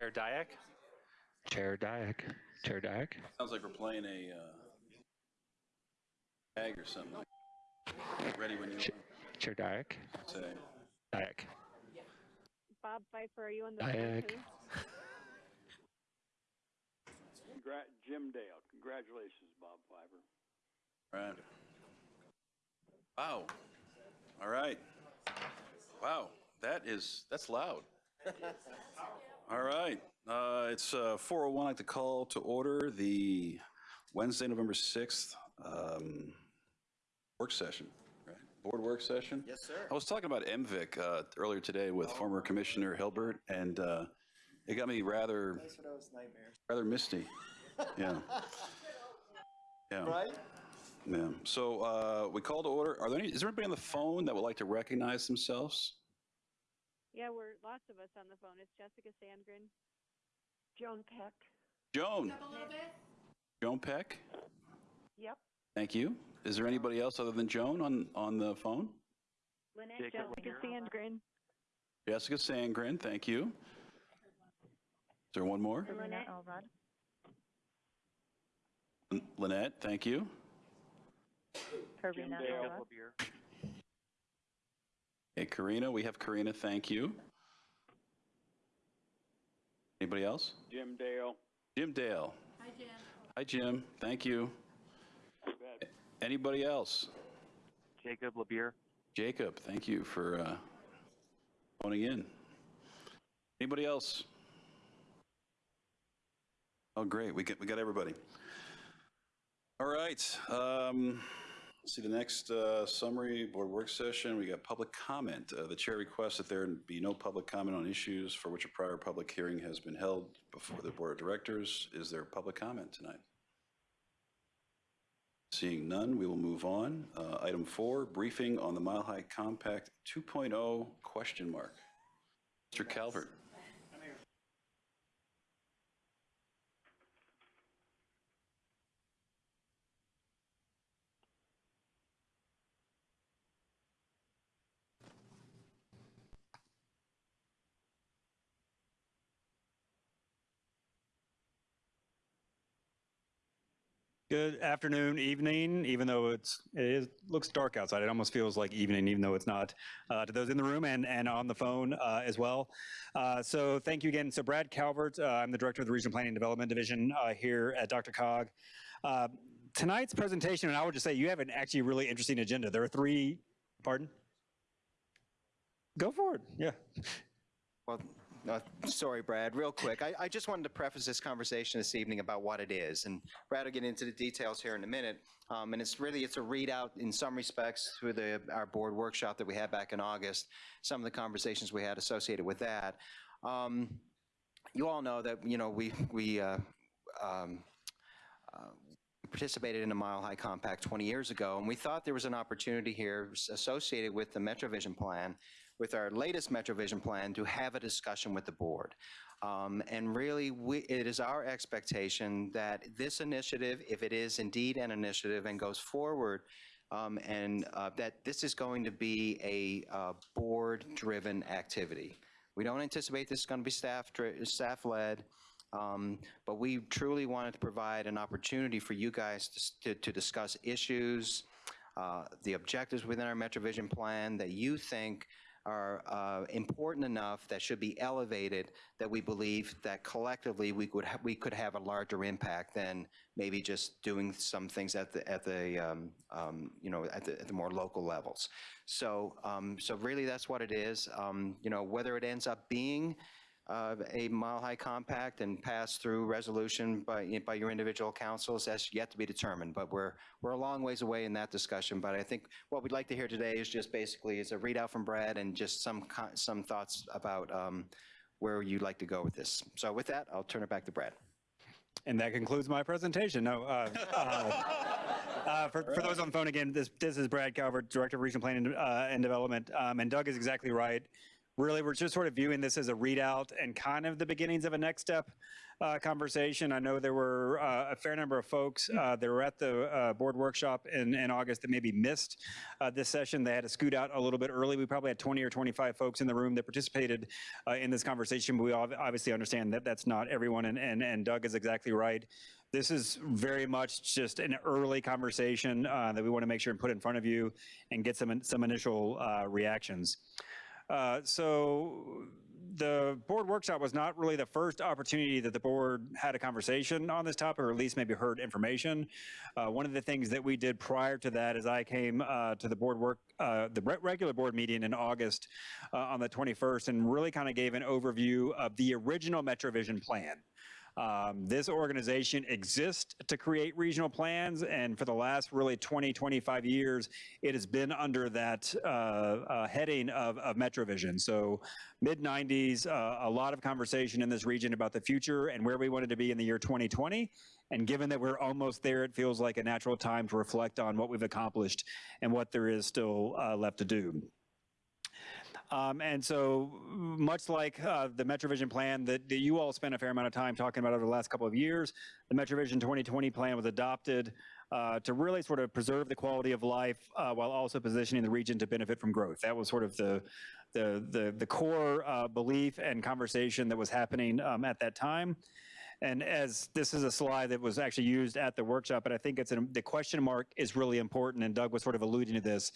Chair Dyak? Chair Dyak. Chair Dyak. Sounds like we're playing a uh, tag or something. Ready when you are. Chair Dyak. say. Dyak. Bob Fifer, are you on the phone Dyak. Congra- Jim Dale, congratulations, Bob Fifer. Right. Wow. All right. Wow, that is, that's loud. All right, uh, it's uh, 4:01, I'd like to call to order the Wednesday, November 6th um, work session, right? Board work session? Yes, sir. I was talking about MVIC uh, earlier today with former Commissioner Hilbert, and uh, it got me rather, what was nightmares. rather misty. Yeah. Yeah. Right? Yeah, so uh, we call to order. Are there any, is there anybody on the phone that would like to recognize themselves? Yeah, we're lots of us on the phone. It's Jessica Sandgren. Joan Peck. Joan? Joan Peck? Yep. Thank you. Is there anybody else other than Joan on, on the phone? Lynette Jessica Sandgren. Jessica Sandgren, thank you. Is there one more? Lynette Elrod. Lynette, thank you. Karina Dale. Elrod. Hey, Karina, we have Karina, thank you. Anybody else? Jim Dale, Jim Dale. Hi, Jim. Hi, Jim, thank you. you. Anybody else? Jacob LaBure? Jacob, thank you for uh, phoning in. Anybody else? Oh, great, we get, we got everybody. All right, um, let's see the next uh, summary, board work session, we got public comment. Uh, The chair requests that there be no public comment on issues for which a prior public hearing has been held before the board of directors. Is there public comment tonight? Seeing none, we will move on. Uh, Item four, briefing on the Mile High Compact 2.0 question mark. Mr. Calvert. Good afternoon, evening, even though it's, it is, looks dark outside. It almost feels like evening, even though it's not, uh, to those in the room and, and on the phone, uh, as well. Uh, so thank you again. So Brad Calvert, uh, I'm the Director of the Regional Planning and Development Division, uh, here at DRCOG. Uh, tonight's presentation, and I would just say you have an actually really interesting agenda. There are three, pardon? Go for it, yeah. Well, uh, sorry, Brad, real quick. I, I just wanted to preface this conversation this evening about what it is. And Brad will get into the details here in a minute. Um, and it's really, it's a readout in some respects through the, our board workshop that we had back in August, some of the conversations we had associated with that. Um, you all know that, you know, we, we, uh, um, uh, participated in the Mile High Compact 20 years ago, and we thought there was an opportunity here associated with the MetroVision plan, with our latest MetroVision plan, to have a discussion with the board. Um, And really, we, it is our expectation that this initiative, if it is indeed an initiative and goes forward, um, and uh, that this is going to be a uh, board-driven activity. We don't anticipate this is going to be staff, staff-led, um, but we truly wanted to provide an opportunity for you guys to to, to discuss issues, uh, the objectives within our MetroVision plan that you think are uh, important enough that should be elevated, that we believe that collectively we could, we could have a larger impact than maybe just doing some things at the, at the, um, um, you know, at the, at the more local levels. So, um, so really that's what it is. Um, You know, whether it ends up being uh, a Mile High Compact and pass through resolution by, by your individual councils, that's yet to be determined, but we're, we're a long ways away in that discussion. But I think what we'd like to hear today is just basically is a readout from Brad and just some, some thoughts about um, where you'd like to go with this. So with that, I'll turn it back to Brad. And that concludes my presentation. No, uh, uh, uh, for, for those on the phone again, this, this is Brad Calvert, Director of Regional Planning uh, and Development. Um, and Doug is exactly right. Really, we're just sort of viewing this as a readout and kind of the beginnings of a next step uh, conversation. I know there were uh, a fair number of folks uh, that were at the uh, board workshop in, in August that maybe missed uh, this session. They had to scoot out a little bit early. We probably had 20 or 25 folks in the room that participated uh, in this conversation, but we obviously understand that that's not everyone, and, and, and Doug is exactly right. This is very much just an early conversation uh, that we want to make sure and put in front of you and get some, some initial uh, reactions. Uh, So the board workshop was not really the first opportunity that the board had a conversation on this topic, or at least maybe heard information. Uh, One of the things that we did prior to that is I came uh, to the board work, uh, the re- regular board meeting in August uh, on the 21st, and really kind of gave an overview of the original MetroVision plan. Um, This organization exists to create regional plans, and for the last really 20, 25 years, it has been under that uh, uh, heading of, of MetroVision. So mid-90s, uh, a lot of conversation in this region about the future and where we wanted to be in the year 2020. And given that we're almost there, it feels like a natural time to reflect on what we've accomplished and what there is still uh, left to do. Um, and so much like uh, the MetroVision plan that, that you all spent a fair amount of time talking about over the last couple of years, the MetroVision 2020 plan was adopted uh, to really sort of preserve the quality of life uh, while also positioning the region to benefit from growth. That was sort of the, the, the, the core uh, belief and conversation that was happening um, at that time. And as this is a slide that was actually used at the workshop, but I think it's an, the question mark is really important, and Doug was sort of alluding to this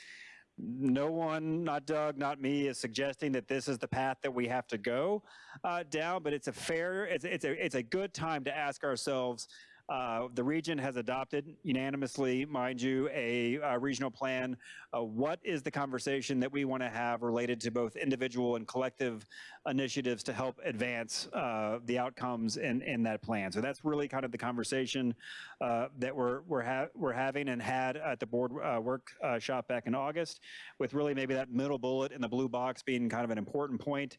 no one, not Doug, not me, is suggesting that this is the path that we have to go uh, down, but it's a fair, it's, it's, a, it's a good time to ask ourselves, uh, the region has adopted unanimously, mind you, a, uh regional plan. Uh, what is the conversation that we want to have related to both individual and collective initiatives to help advance uh, the outcomes in, in that plan? So that's really kind of the conversation uh, that we're, we're, ha we're having and had at the board workshop back in August, with really maybe that middle bullet in the blue box being kind of an important point.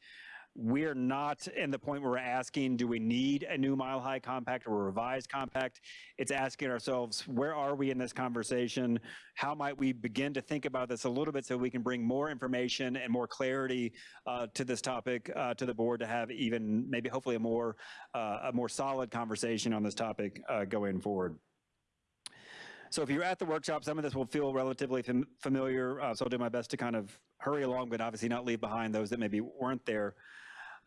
We're not in the point where we're asking, do we need a new mile high compact or a revised compact? It's asking ourselves, where are we in this conversation? How might we begin to think about this a little bit so we can bring more information and more clarity uh, to this topic uh, to the board to have even maybe hopefully a more uh, a more solid conversation on this topic uh, going forward. So if you're at the workshop, some of this will feel relatively fam- familiar, uh, so I'll do my best to kind of hurry along, but obviously not leave behind those that maybe weren't there.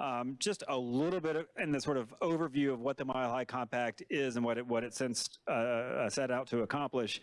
Um, just a little bit of, in the sort of overview of what the Mile High Compact is and what it, what it since uh, uh, set out to accomplish.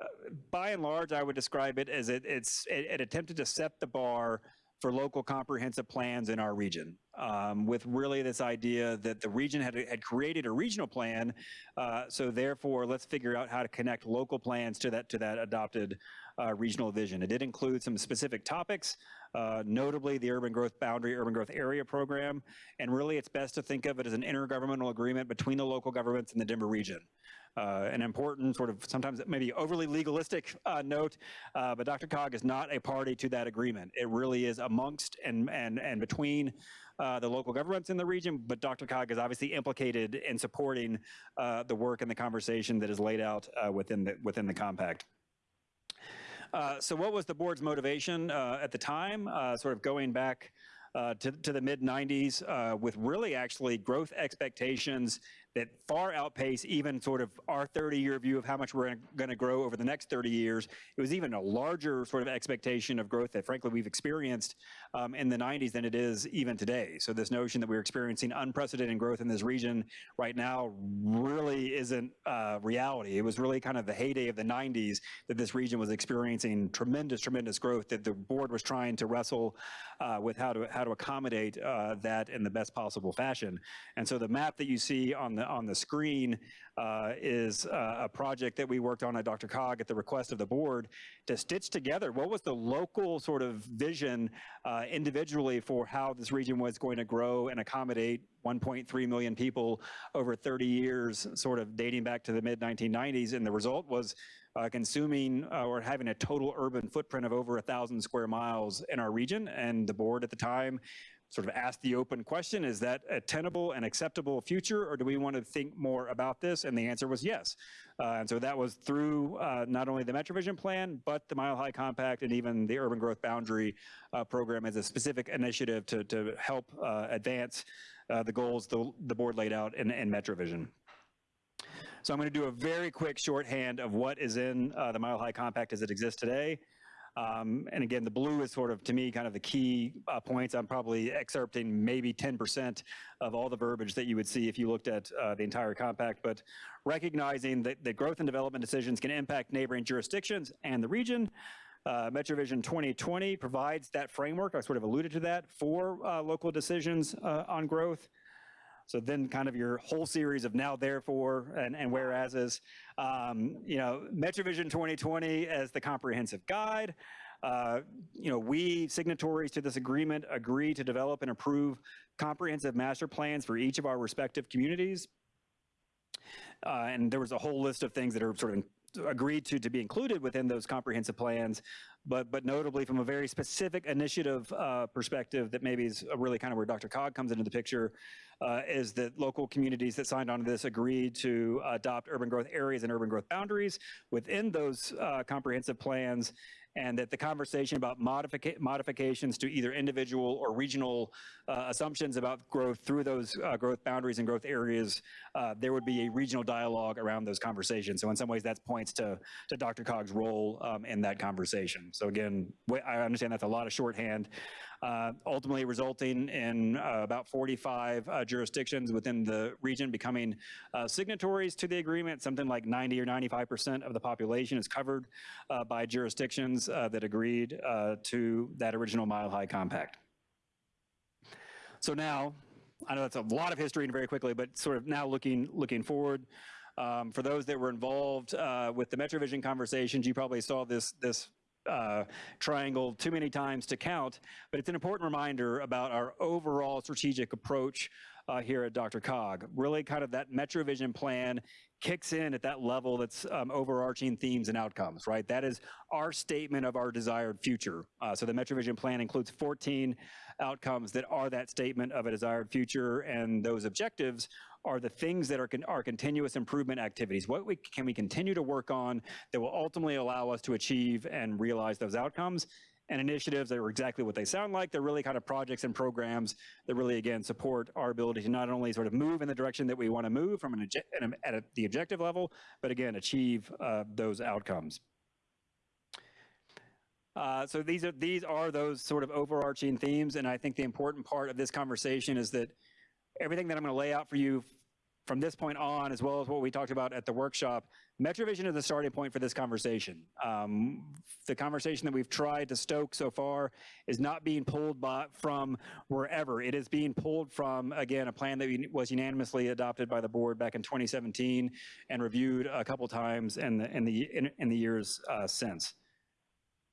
Uh, by and large, I would describe it as it, it's, it, it attempted to set the bar for local comprehensive plans in our region, um, with really this idea that the region had, had created a regional plan, uh, so therefore let's figure out how to connect local plans to that to that adopted uh, regional vision. It did include some specific topics, uh, notably the Urban Growth Boundary Urban Growth Area Program, and really it's best to think of it as an intergovernmental agreement between the local governments and the Denver region. Uh, an important sort of sometimes maybe overly legalistic uh, note, uh, but DRCOG is not a party to that agreement. It really is amongst and and and between uh, the local governments in the region, but DRCOG is obviously implicated in supporting uh, the work and the conversation that is laid out uh, within the within the compact. Uh, so what was the board's motivation uh, at the time, uh, sort of going back uh, to, to the mid 90s uh, with really actually growth expectations that far outpace even sort of our 30 year view of how much we're going to grow over the next 30 years. It was even a larger sort of expectation of growth that frankly we've experienced um, in the 90s than it is even today. So this notion that we're experiencing unprecedented growth in this region right now really isn't uh, reality. It was really kind of the heyday of the 90s that this region was experiencing tremendous, tremendous growth that the board was trying to wrestle uh, with how to how to accommodate uh, that in the best possible fashion. And so the map that you see on the on the screen uh, is uh, a project that we worked on at DRCOG at the request of the board to stitch together what was the local sort of vision uh, individually for how this region was going to grow and accommodate 1.3 million people over 30 years, sort of dating back to the mid 1990s. And the result was uh, consuming uh, or having a total urban footprint of over a thousand square miles in our region. And the board at the time sort of ask the open question, is that a tenable and acceptable future, or do we want to think more about this? And the answer was yes. Uh, and so that was through uh, not only the MetroVision plan, but the Mile High Compact and even the Urban Growth Boundary uh, Program as a specific initiative to, to help uh, advance uh, the goals the, the board laid out in, in MetroVision. So I'm going to do a very quick shorthand of what is in uh, the Mile High Compact as it exists today. Um, and again, the blue is sort of, to me, kind of the key uh, points. I'm probably excerpting maybe 10% of all the verbiage that you would see if you looked at uh, the entire compact, but recognizing that, that growth and development decisions can impact neighboring jurisdictions and the region. Uh, MetroVision 2020 provides that framework. I sort of alluded to that for uh, local decisions uh, on growth. So then kind of your whole series of now, therefore, and, and whereases, um, you know, MetroVision 2020 as the comprehensive guide. Uh, you know, we signatories to this agreement agree to develop and approve comprehensive master plans for each of our respective communities. Uh, and there was a whole list of things that are sort of agreed to to be included within those comprehensive plans, but but notably from a very specific initiative uh, perspective that maybe is really kind of where DRCOG comes into the picture, uh, is that local communities that signed on to this agreed to adopt urban growth areas and urban growth boundaries within those uh, comprehensive plans and that the conversation about modifica modifications to either individual or regional uh, assumptions about growth through those uh, growth boundaries and growth areas, uh, there would be a regional dialogue around those conversations. So in some ways that points to, to DRCOG's role um, in that conversation. So again, I understand that's a lot of shorthand, uh, ultimately resulting in uh, about 45 uh, jurisdictions within the region becoming uh, signatories to the agreement. Something like 90 or 95% of the population is covered uh, by jurisdictions uh, that agreed to that original Mile High Compact. So now, I know that's a lot of history and very quickly, but sort of now looking looking forward. Um, for those that were involved with the MetroVision conversations, you probably saw this this uh, triangle too many times to count, but it's an important reminder about our overall strategic approach uh, here at DRCOG. Really kind of that MetroVision plan kicks in at that level that's um, overarching themes and outcomes, right? That is our statement of our desired future. Uh, so the MetroVision plan includes 14 outcomes that are that statement of a desired future, and those objectives are the things that are, con are continuous improvement activities. What we, can we continue to work on that will ultimately allow us to achieve and realize those outcomes? And initiatives that are exactly what they sound like. They're really kind of projects and programs that really, again, support our ability to not only sort of move in the direction that we want to move from an at a, the objective level, but again, achieve uh, those outcomes. Uh, so these are these are those sort of overarching themes, and I think the important part of this conversation is that everything that I'm going to lay out for you from this point on, as well as what we talked about at the workshop, MetroVision is the starting point for this conversation. Um, the conversation that we've tried to stoke so far is not being pulled by, from wherever. It is being pulled from, again, a plan that was unanimously adopted by the board back in 2017 and reviewed a couple times in the, in the, in, in the years uh, since.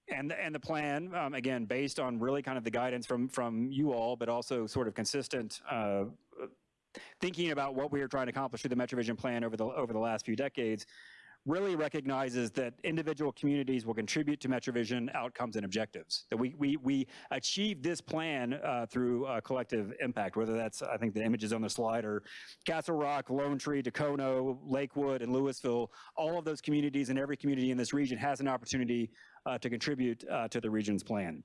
And, and the plan, um, again, based on really kind of the guidance from, from you all, but also sort of consistent uh, thinking about what we are trying to accomplish through the MetroVision plan over the, over the last few decades, really recognizes that individual communities will contribute to MetroVision outcomes and objectives. That we, we, we achieve this plan uh, through uh, collective impact, whether that's, I think the images on the slide are Castle Rock, Lone Tree, Dacono, Lakewood, and Louisville. All of those communities and every community in this region has an opportunity uh, to contribute uh, to the region's plan.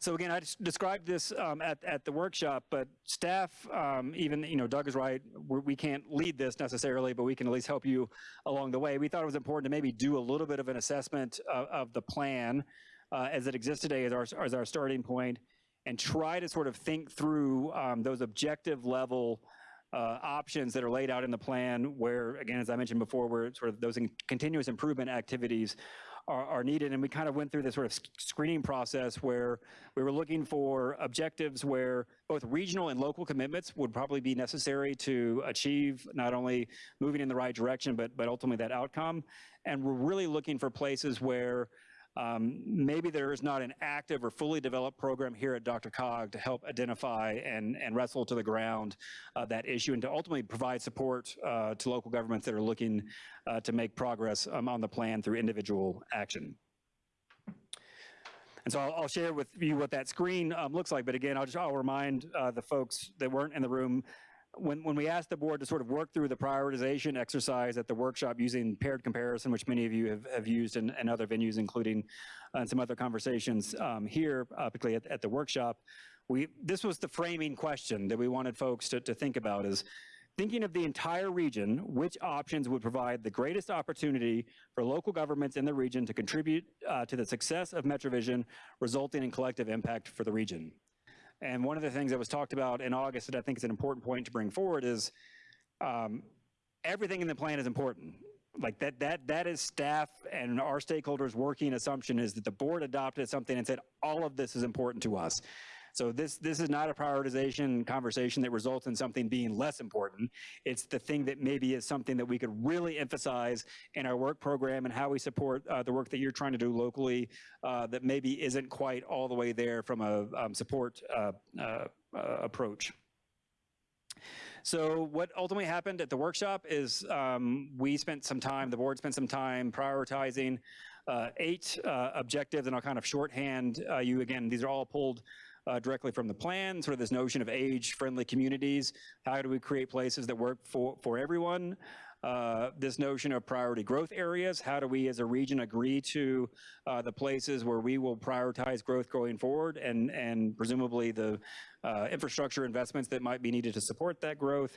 So again, I described this um, at, at the workshop, but staff, um, even, you know, Doug is right, We're, we can not lead this necessarily, but we can at least help you along the way. We thought it was important to maybe do a little bit of an assessment of, of the plan uh, as it exists today as our, as our starting point and try to sort of think through um, those objective level uh, options that are laid out in the plan where, again, as I mentioned before, where sort of those continuous improvement activities are, are needed. And we kind of went through this sort of screening process where we were looking for objectives where both regional and local commitments would probably be necessary to achieve not only moving in the right direction, but, but ultimately that outcome. And we're really looking for places where um, maybe there is not an active or fully developed program here at DRCOG to help identify and, and wrestle to the ground uh, that issue and to ultimately provide support uh, to local governments that are looking uh, to make progress um, on the plan through individual action. And so I'll, I'll share with you what that screen um, looks like. But again, I'll just I'll remind uh, the folks that weren't in the room when when we asked the board to sort of work through the prioritization exercise at the workshop using paired comparison, which many of you have, have used in, in other venues, including uh, some other conversations um, here, uh, particularly at, at the workshop. We this was the framing question that we wanted folks to, to think about is thinking of the entire region, which options would provide the greatest opportunity for local governments in the region to contribute uh, to the success of MetroVision, resulting in collective impact for the region. And one of the things that was talked about in August that I think is an important point to bring forward is um, everything in the plan is important. Like that, that, that is staff and our stakeholders' working assumption is that the board adopted something and said, all of this is important to us. So this, this is not a prioritization conversation that results in something being less important. It's the thing that maybe is something that we could really emphasize in our work program and how we support uh, the work that you're trying to do locally uh, that maybe isn't quite all the way there from a um, support uh, uh, uh, approach. So what ultimately happened at the workshop is um, we spent some time, the board spent some time prioritizing uh, eight uh, objectives, and I'll kind of shorthand uh, you again. These are all pulled uh, directly from the plan, sort of this notion of age-friendly communities. How do we create places that work for, for everyone? Uh, this notion of priority growth areas. How do we as a region agree to uh, the places where we will prioritize growth going forward and, and presumably the uh, infrastructure investments that might be needed to support that growth.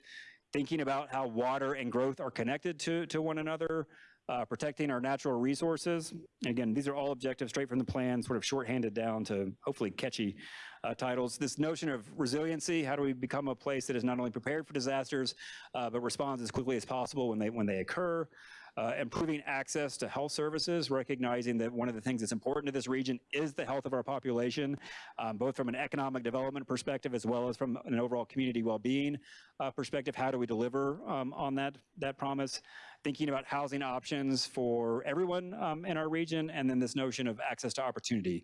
Thinking about how water and growth are connected to, to one another. Uh, protecting our natural resources. Again, these are all objectives straight from the plan, sort of shorthanded down to hopefully catchy uh, titles. This notion of resiliency, how do we become a place that is not only prepared for disasters, uh, but responds as quickly as possible when they, when they occur. Uh, improving access to health services, recognizing that one of the things that's important to this region is the health of our population, um, both from an economic development perspective as well as from an overall community well-being uh, perspective. How do we deliver um, on that, that promise? Thinking about housing options for everyone um, in our region, and then this notion of access to opportunity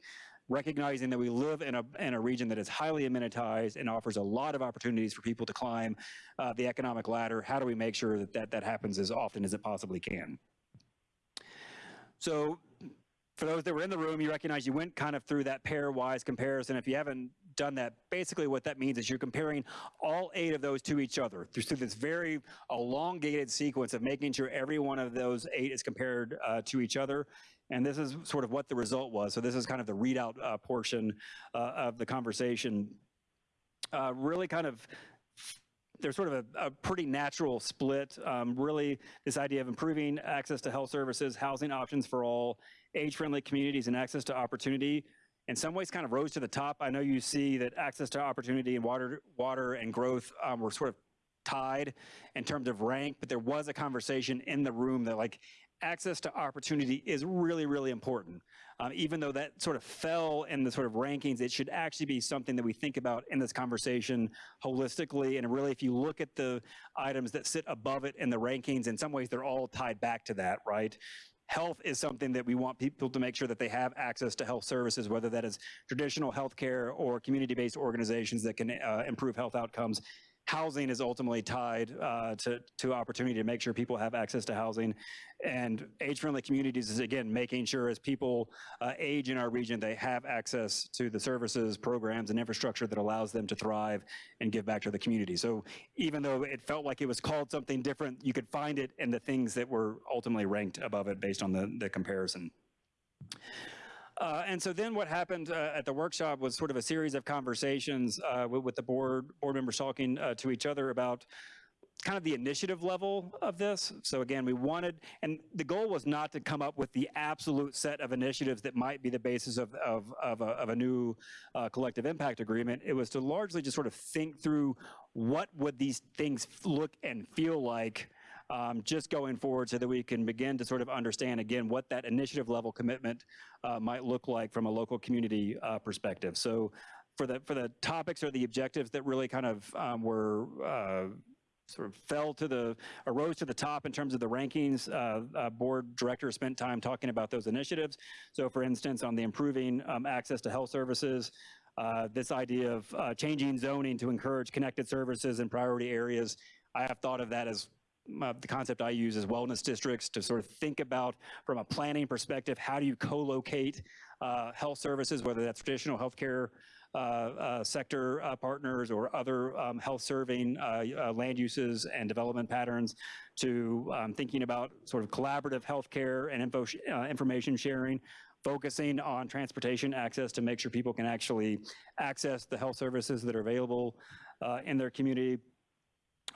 recognizing that we live in a, in a region that is highly amenitized and offers a lot of opportunities for people to climb uh, the economic ladder. How do we make sure that, that that happens as often as it possibly can? So for those that were in the room, you recognize you went kind of through that pairwise comparison. If you haven't done that, basically what that means is you're comparing all eight of those to each other through, this very elongated sequence of making sure every one of those eight is compared uh, to each other. And this is sort of what the result was. So this is kind of the readout uh, portion uh, of the conversation. Uh, really kind of there's sort of a, a pretty natural split. Um, really, this idea of improving access to health services, housing options for all, age-friendly communities, and access to opportunity. In some ways, kind of rose to the top. I know you see that access to opportunity and water, water and growth um, were sort of tied in terms of rank, but there was a conversation in the room that like access to opportunity is really, really important. Um, even though that sort of fell in the sort of rankings, it should actually be something that we think about in this conversation holistically. And really, if you look at the items that sit above it in the rankings, in some ways, they're all tied back to that, right? Health is something that we want people to make sure that they have access to health services, whether that is traditional healthcare or community-based organizations that can uh, improve health outcomes housing is ultimately tied uh, to, to opportunity to make sure people have access to housing. And age-friendly communities is, again, making sure as people uh, age in our region, they have access to the services, programs, and infrastructure that allows them to thrive and give back to the community. So even though it felt like it was called something different, you could find it in the things that were ultimately ranked above it based on the, the comparison. Uh, and so then what happened uh, at the workshop was sort of a series of conversations uh, with, with, the board, board members talking uh, to each other about kind of the initiative level of this. So again, we wanted, and the goal was not to come up with the absolute set of initiatives that might be the basis of, of, of, a, of a, new uh, collective impact agreement. It was to largely just sort of think through what would these things look and feel like um, just going forward so that we can begin to sort of understand again what that initiative level commitment uh, might look like from a local community uh, perspective. So for the, for the topics or the objectives that really kind of um, were uh, sort of fell to the, arose to the top in terms of the rankings. Uh, uh, board director spent time talking about those initiatives. So for instance, on the improving um, access to health services, uh, this idea of uh, changing zoning to encourage connected services in priority areas, I have thought of that as uh, the concept I use is wellness districts to sort of think about from a planning perspective, how do you co-locate uh, health services, whether that's traditional healthcare uh, uh, sector uh, partners or other um, health-serving uh, uh, land uses and development patterns to um, thinking about sort of collaborative healthcare and info sh- information sharing, focusing on transportation access to make sure people can actually access the health services that are available uh, in their community.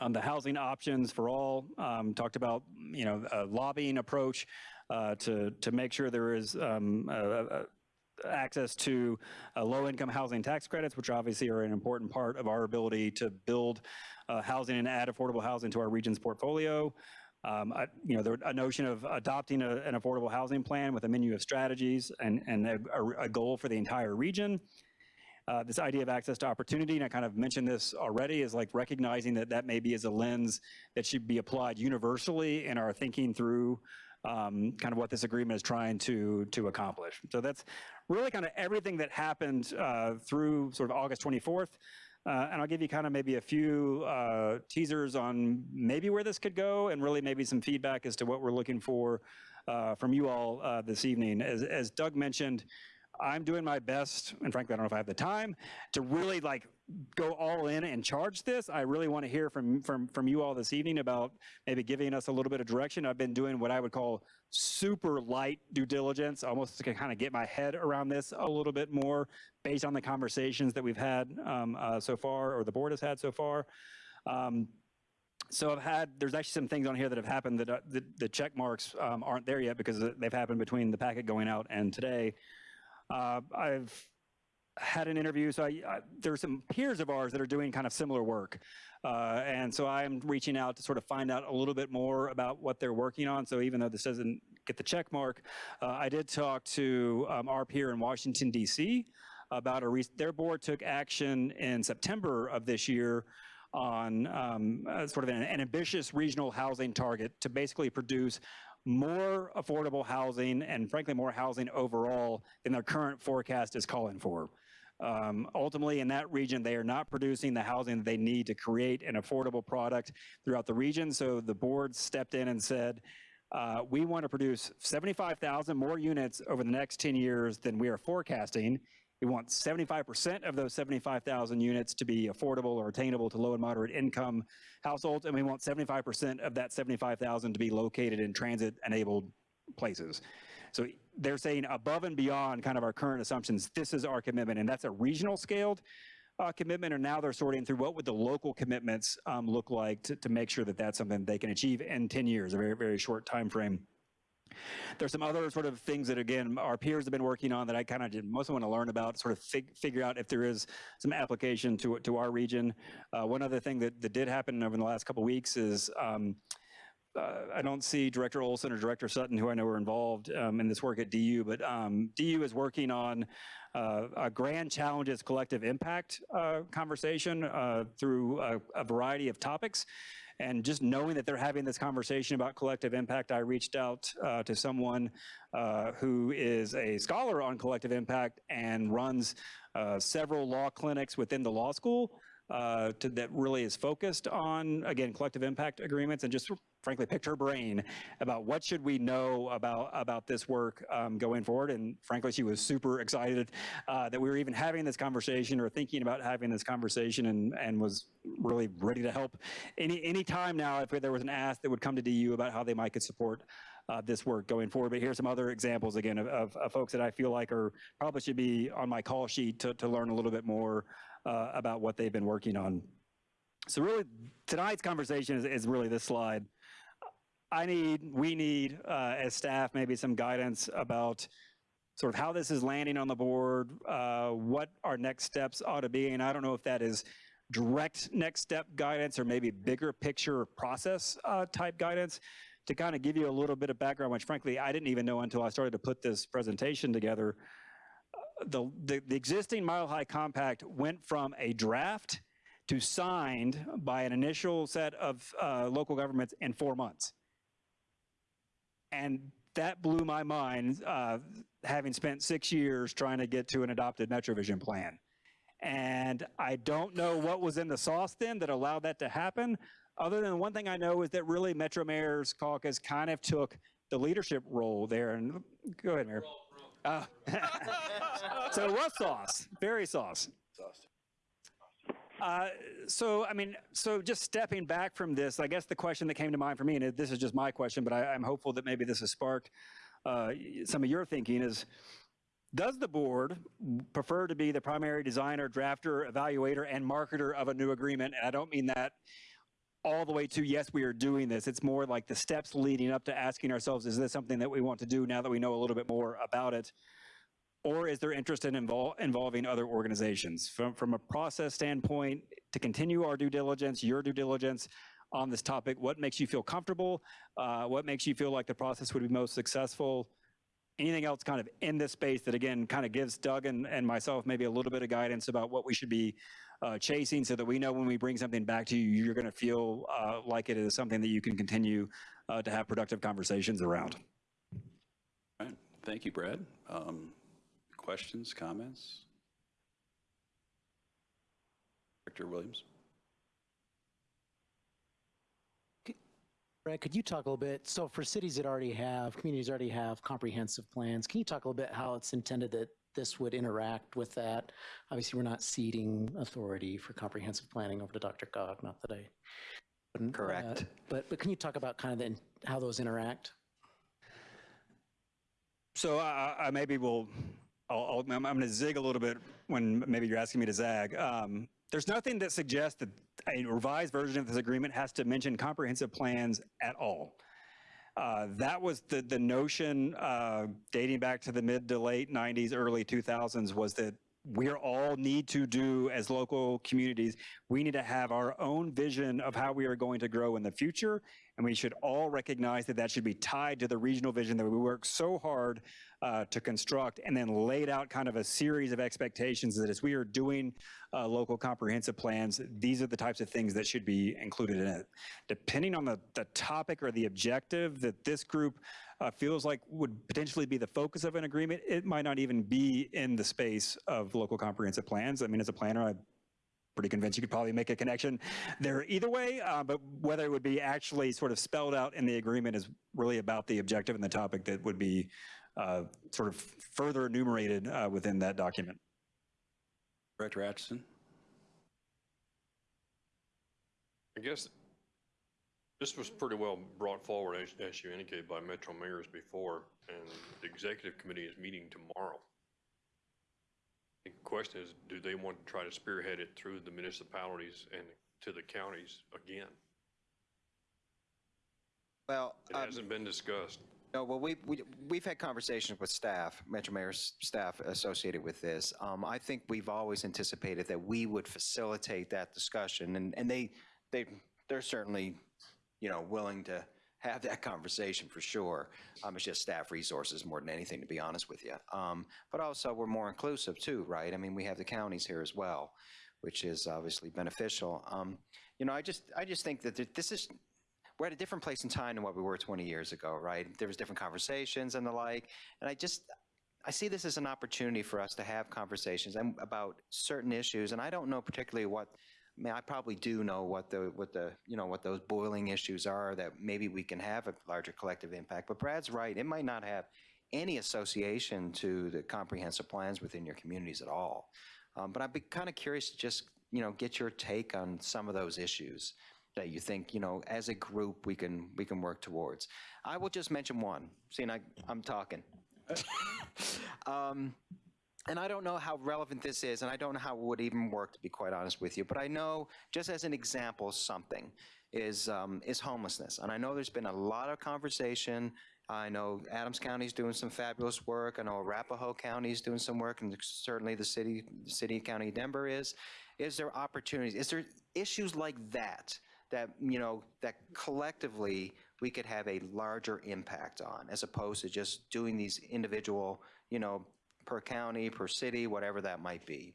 Um, the housing options for all, um, talked about, you know, a lobbying approach uh, to, to make sure there is um, uh, uh, access to uh, low-income housing tax credits, which obviously are an important part of our ability to build uh, housing and add affordable housing to our region's portfolio. Um, I- You know, there- a notion of adopting a- an affordable housing plan with a menu of strategies and, and a, a- a goal for the entire region. Uh, This idea of access to opportunity, and I kind of mentioned this already, is like recognizing that that maybe is a lens that should be applied universally in our thinking through um, kind of what this agreement is trying to, to accomplish. So that's really kind of everything that happened uh, through sort of August 24th. Uh, and I'll give you kind of maybe a few uh, teasers on maybe where this could go and really maybe some feedback as to what we're looking for uh, from you all uh, this evening. As, as Doug mentioned, I'm doing my best, and frankly, I don't know if I have the time, to really like go all in and charge this. I really want to hear from, from, from you all this evening about maybe giving us a little bit of direction. I've been doing what I would call super light due diligence, almost to kind of get my head around this a little bit more based on the conversations that we've had um, uh, so far, or the board has had so far. Um, so I've had, there's actually some things on here that have happened that uh, the, the check marks um, aren't there yet because they've happened between the packet going out and today. Uh, I've had an interview, so I, I, there's some peers of ours that are doing kind of similar work. Uh, and so I'm reaching out to sort of find out a little bit more about what they're working on. So even though this doesn't get the check mark, uh, I did talk to um, our peer in Washington, D.C. about a, their board took action in September of this year on um, uh, sort of an, an ambitious regional housing target to basically produce more affordable housing and frankly more housing overall than their current forecast is calling for. Um, ultimately, in that region, they are not producing the housing that they need to create an affordable product throughout the region. So the board stepped in and said, uh, we want to produce 75,000 more units over the next 10 years than we are forecasting. We want 75% of those 75,000 units to be affordable or attainable to low and moderate income households, and we want 75% of that 75,000 to be located in transit-enabled places. So they're saying above and beyond kind of our current assumptions, this is our commitment, and that's a regional scaled uh, commitment, and now they're sorting through what would the local commitments um, look like to, to make sure that that's something they can achieve in 10 years, a very, very short time frame. There's some other sort of things that, again, our peers have been working on that I kind of mostly want to learn about, sort of fig figure out if there is some application to, to our region. Uh, one other thing that, that did happen over the last couple weeks is um, uh, I don't see Director Olson or Director Sutton, who I know are involved um, in this work at DU, but um, DU is working on uh, a Grand Challenges Collective Impact uh, conversation uh, through a, a variety of topics. And just knowing that they're having this conversation about collective impact, I reached out uh, to someone uh, who is a scholar on collective impact and runs uh, several law clinics within the law school uh, to, that really is focused on, again, collective impact agreements and just frankly picked her brain about what should we know about, about this work um, going forward. And frankly, she was super excited uh, that we were even having this conversation or thinking about having this conversation and, and was really ready to help any, any time now if there was an ask that would come to DU about how they might could support uh, this work going forward. But here's some other examples again of, of, of folks that I feel like are probably should be on my call sheet to, to learn a little bit more uh, about what they've been working on. So really, tonight's conversation is, is really this slide. I need, we need, uh, as staff, maybe some guidance about sort of how this is landing on the board, uh, what our next steps ought to be, and I don't know if that is direct next step guidance or maybe bigger picture process uh, type guidance to kind of give you a little bit of background, which frankly I didn't even know until I started to put this presentation together. Uh, The, the, the existing Mile High Compact went from a draft to signed by an initial set of uh, local governments in four months. And that blew my mind, uh, having spent six years trying to get to an adopted MetroVision plan. And I don't know what was in the sauce then that allowed that to happen, other than one thing I know is that really Metro Mayor's Caucus kind of took the leadership role there. And go ahead, Mayor. Oh. so was sauce, very sauce. Uh, so, I mean, so just stepping back from this, I guess the question that came to mind for me, and this is just my question, but I, I'm hopeful that maybe this has sparked uh, some of your thinking is, does the board prefer to be the primary designer, drafter, evaluator, and marketer of a new agreement? And I don't mean that all the way to, yes, we are doing this. It's more like the steps leading up to asking ourselves, is this something that we want to do now that we know a little bit more about it? Or is there interest in invol- involving other organizations? From, from a process standpoint, to continue our due diligence, your due diligence on this topic, what makes you feel comfortable? Uh, what makes you feel like the process would be most successful? Anything else kind of in this space that again kind of gives Doug and, and myself maybe a little bit of guidance about what we should be uh, chasing so that we know when we bring something back to you, you're going to feel uh, like it is something that you can continue uh, to have productive conversations around. Thank you, Brad. Um, Questions, comments? Director Williams? Brad, could you talk a little bit, so for cities that already have, communities already have comprehensive plans, can you talk a little bit how it's intended that this would interact with that? Obviously, we're not ceding authority for comprehensive planning over to DRCOG, not that I. wouldn't, uh, Correct. But, but can you talk about kind of the, how those interact? So I, I maybe will, I'll, I'm going to zig a little bit when maybe you're asking me to zag. Um, there's nothing that suggests that a revised version of this agreement has to mention comprehensive plans at all. Uh, that was the, the notion uh, dating back to the mid to late 90s, early 2000s was that we're all need to do as local communities, we need to have our own vision of how we are going to grow in the future. And we should all recognize that that should be tied to the regional vision that we work so hard uh, to construct and then laid out kind of a series of expectations that as we are doing uh, local comprehensive plans, these are the types of things that should be included in it. Depending on the, the topic or the objective that this group uh, feels like would potentially be the focus of an agreement, it might not even be in the space of local comprehensive plans. I mean, as a planner, I pretty convinced you could probably make a connection there either way, uh, but whether it would be actually sort of spelled out in the agreement is really about the objective and the topic that would be uh, sort of further enumerated uh, within that document. Director Atchison? I guess this was pretty well brought forward, as, as you indicated, by Metro Mayors before, and the executive committee is meeting tomorrow. The question is, do they want to try to spearhead it through the municipalities and to the counties again? Well, It um, hasn't been discussed. No, well, we, we, we've had conversations with staff, Metro Mayor's staff associated with this. Um, I think we've always anticipated that we would facilitate that discussion, and, and they, they, they're certainly, you know, willing to have that conversation for sure. Um, it's just staff resources more than anything, to be honest with you. Um, but also, we're more inclusive too, right? I mean, we have the counties here as well, which is obviously beneficial. Um, you know, I just, I just think that this is, we're at a different place in time than what we were 20 years ago, right? There was different conversations and the like, and I just, I see this as an opportunity for us to have conversations about certain issues, and I don't know particularly what, I mean, I probably do know what the, what the, you know, what those boiling issues are that maybe we can have a larger collective impact, but Brad's right, it might not have any association to the comprehensive plans within your communities at all. Um, But I'd be kind of curious to just, you know, get your take on some of those issues that you think, you know, as a group, we can, we can work towards. I will just mention one, seeing I, I'm talking. Um, And I don't know how relevant this is, and I don't know how it would even work, to be quite honest with you, but I know, just as an example, something is, um, is homelessness. And I know there's been a lot of conversation. I know Adams County is doing some fabulous work. I know Arapahoe County is doing some work, and certainly the city, city county Denver is. Is there opportunities, is there issues like that, that, you know, that collectively we could have a larger impact on, as opposed to just doing these individual, you know, per county, per city, whatever that might be.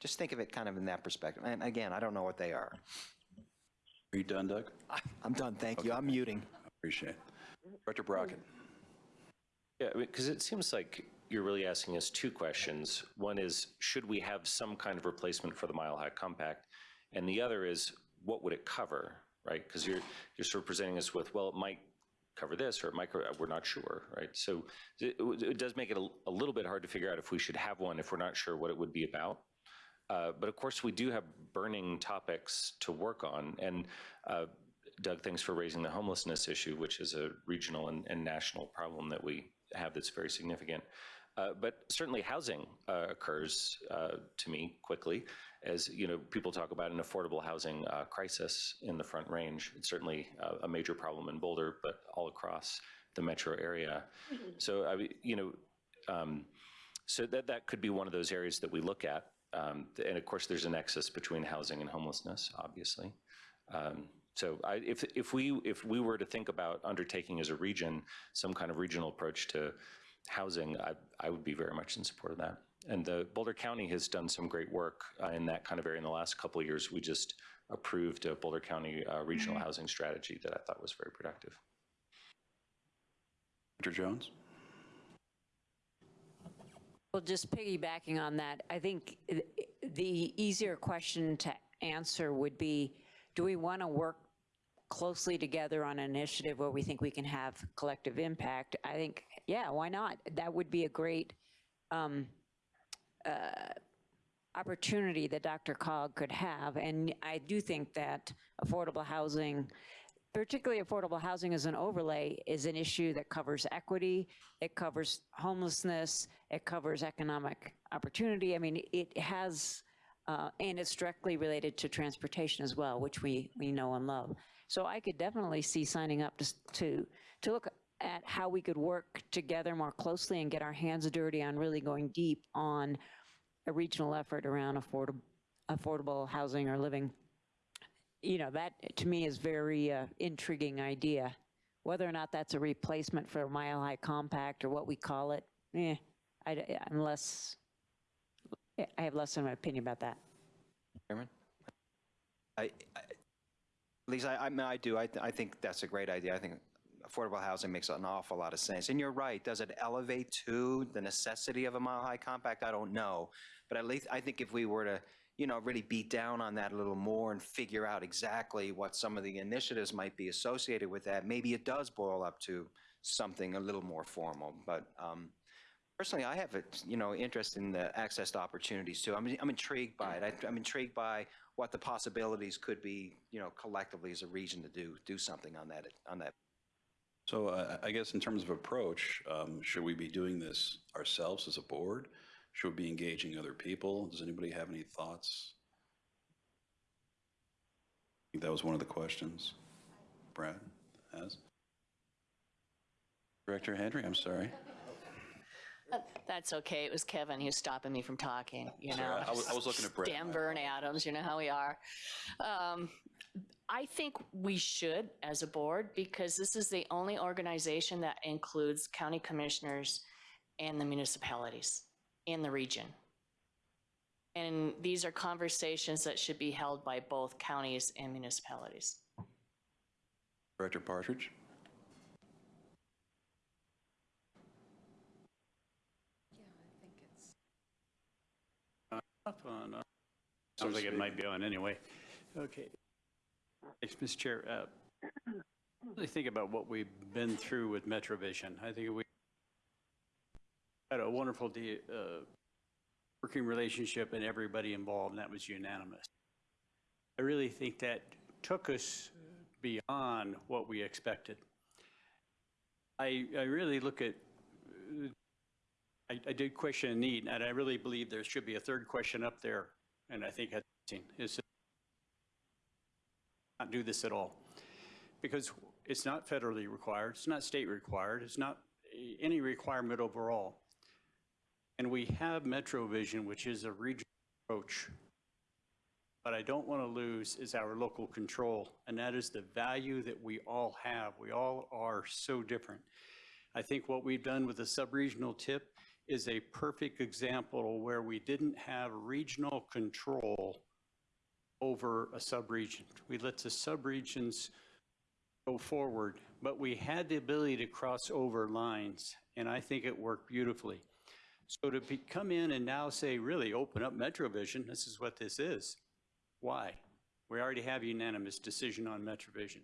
Just think of it kind of in that perspective. And again, I don't know what they are. Are you done, Doug? I'm done, thank you. I'm muting. I appreciate it. Director Brockett? Yeah, because it seems like you're really asking us two questions. One is, should we have some kind of replacement for the Mile High Compact? And the other is, what would it cover? right? Because you're, you're sort of presenting us with, well, it might cover this, or cover- we're not sure, right? So it, it does make it a, a little bit hard to figure out if we should have one, if we're not sure what it would be about. Uh, But of course, we do have burning topics to work on. And uh, Doug, thanks for raising the homelessness issue, which is a regional and, and national problem that we have that's very significant. Uh, But certainly housing uh, occurs uh, to me quickly, as, you know, people talk about an affordable housing uh, crisis in the Front Range. It's certainly uh, a major problem in Boulder, but all across the metro area. So, I, you know, um, so that, that could be one of those areas that we look at. Um, And of course, there's a nexus between housing and homelessness, obviously. Um, So I, if, if we, if we were to think about undertaking as a region, some kind of regional approach to housing, I, I would be very much in support of that. And the Boulder County has done some great work uh, in that kind of area in the last couple of years. We just approved a Boulder County uh, regional housing strategy that I thought was very productive. Mr. Jones? Well, just piggybacking on that, I think the easier question to answer would be, do we want to work closely together on an initiative where we think we can have collective impact? I think, yeah, why not? That would be a great um, uh, opportunity that DRCOG could have. And I do think that affordable housing, particularly affordable housing as an overlay, is an issue that covers equity, it covers homelessness, it covers economic opportunity. I mean, it has, uh, and it's directly related to transportation as well, which we, we know and love. So I could definitely see signing up to, to, to look at how we could work together more closely and get our hands dirty on really going deep on a regional effort around affordable, affordable housing or living. You know, that to me is very uh, intriguing idea. Whether or not that's a replacement for mile high compact or what we call it, eh, I, am less, I have less of an opinion about that. Chairman? I, I- Lisa, I, I mean, I do, I, I think that's a great idea. I think affordable housing makes an awful lot of sense. And you're right, does it elevate to the necessity of a mile-high compact? I don't know. But at least, I think if we were to, you know, really beat down on that a little more and figure out exactly what some of the initiatives might be associated with that, maybe it does boil up to something a little more formal. But um, Personally, I have, a you know, interest in the access to opportunities too. I'm, I'm intrigued by it. I- I'm intrigued by what the possibilities could be, you know, collectively as a region to do, do something on that, on that. So uh, I guess in terms of approach, um, should we be doing this ourselves as a board? Should we be engaging other people? Does anybody have any thoughts? I think that was one of the questions Brad has. Director Henry, I'm sorry. That's okay. It was Kevin who's stopping me from talking, you know. Sorry, I was- I was looking at Brett. Denver and Adams, you know how we are. Um, I think we should as a board because this is the only organization that includes county commissioners and the municipalities in the region. And these are conversations that should be held by both counties and municipalities. Director Partridge? Yeah, Up on, uh, Sounds like it might be on anyway. Okay. Thanks, Mr. Chair. Uh, Really think about what we've been through with MetroVision. I think we had a wonderful de- uh, working relationship and everybody involved, and that was unanimous. I really think that took us beyond what we expected. I, I really look at I, I did question a need, and I really believe there should be a third question up there, and I think that's not do this at all. Because it's not federally required, it's not state required, it's not any requirement overall. And we have MetroVision, which is a regional approach. But I don't want to lose is our local control, and that is the value that we all have. We all are so different. I think what we've done with the sub-regional tip is a perfect example where we didn't have regional control over a sub-region. We let the sub-regions go forward, but we had the ability to cross over lines, and I think it worked beautifully. So to be, come in and now say, really open up MetroVision, this is what this is. Why? We already have unanimous decision on MetroVision.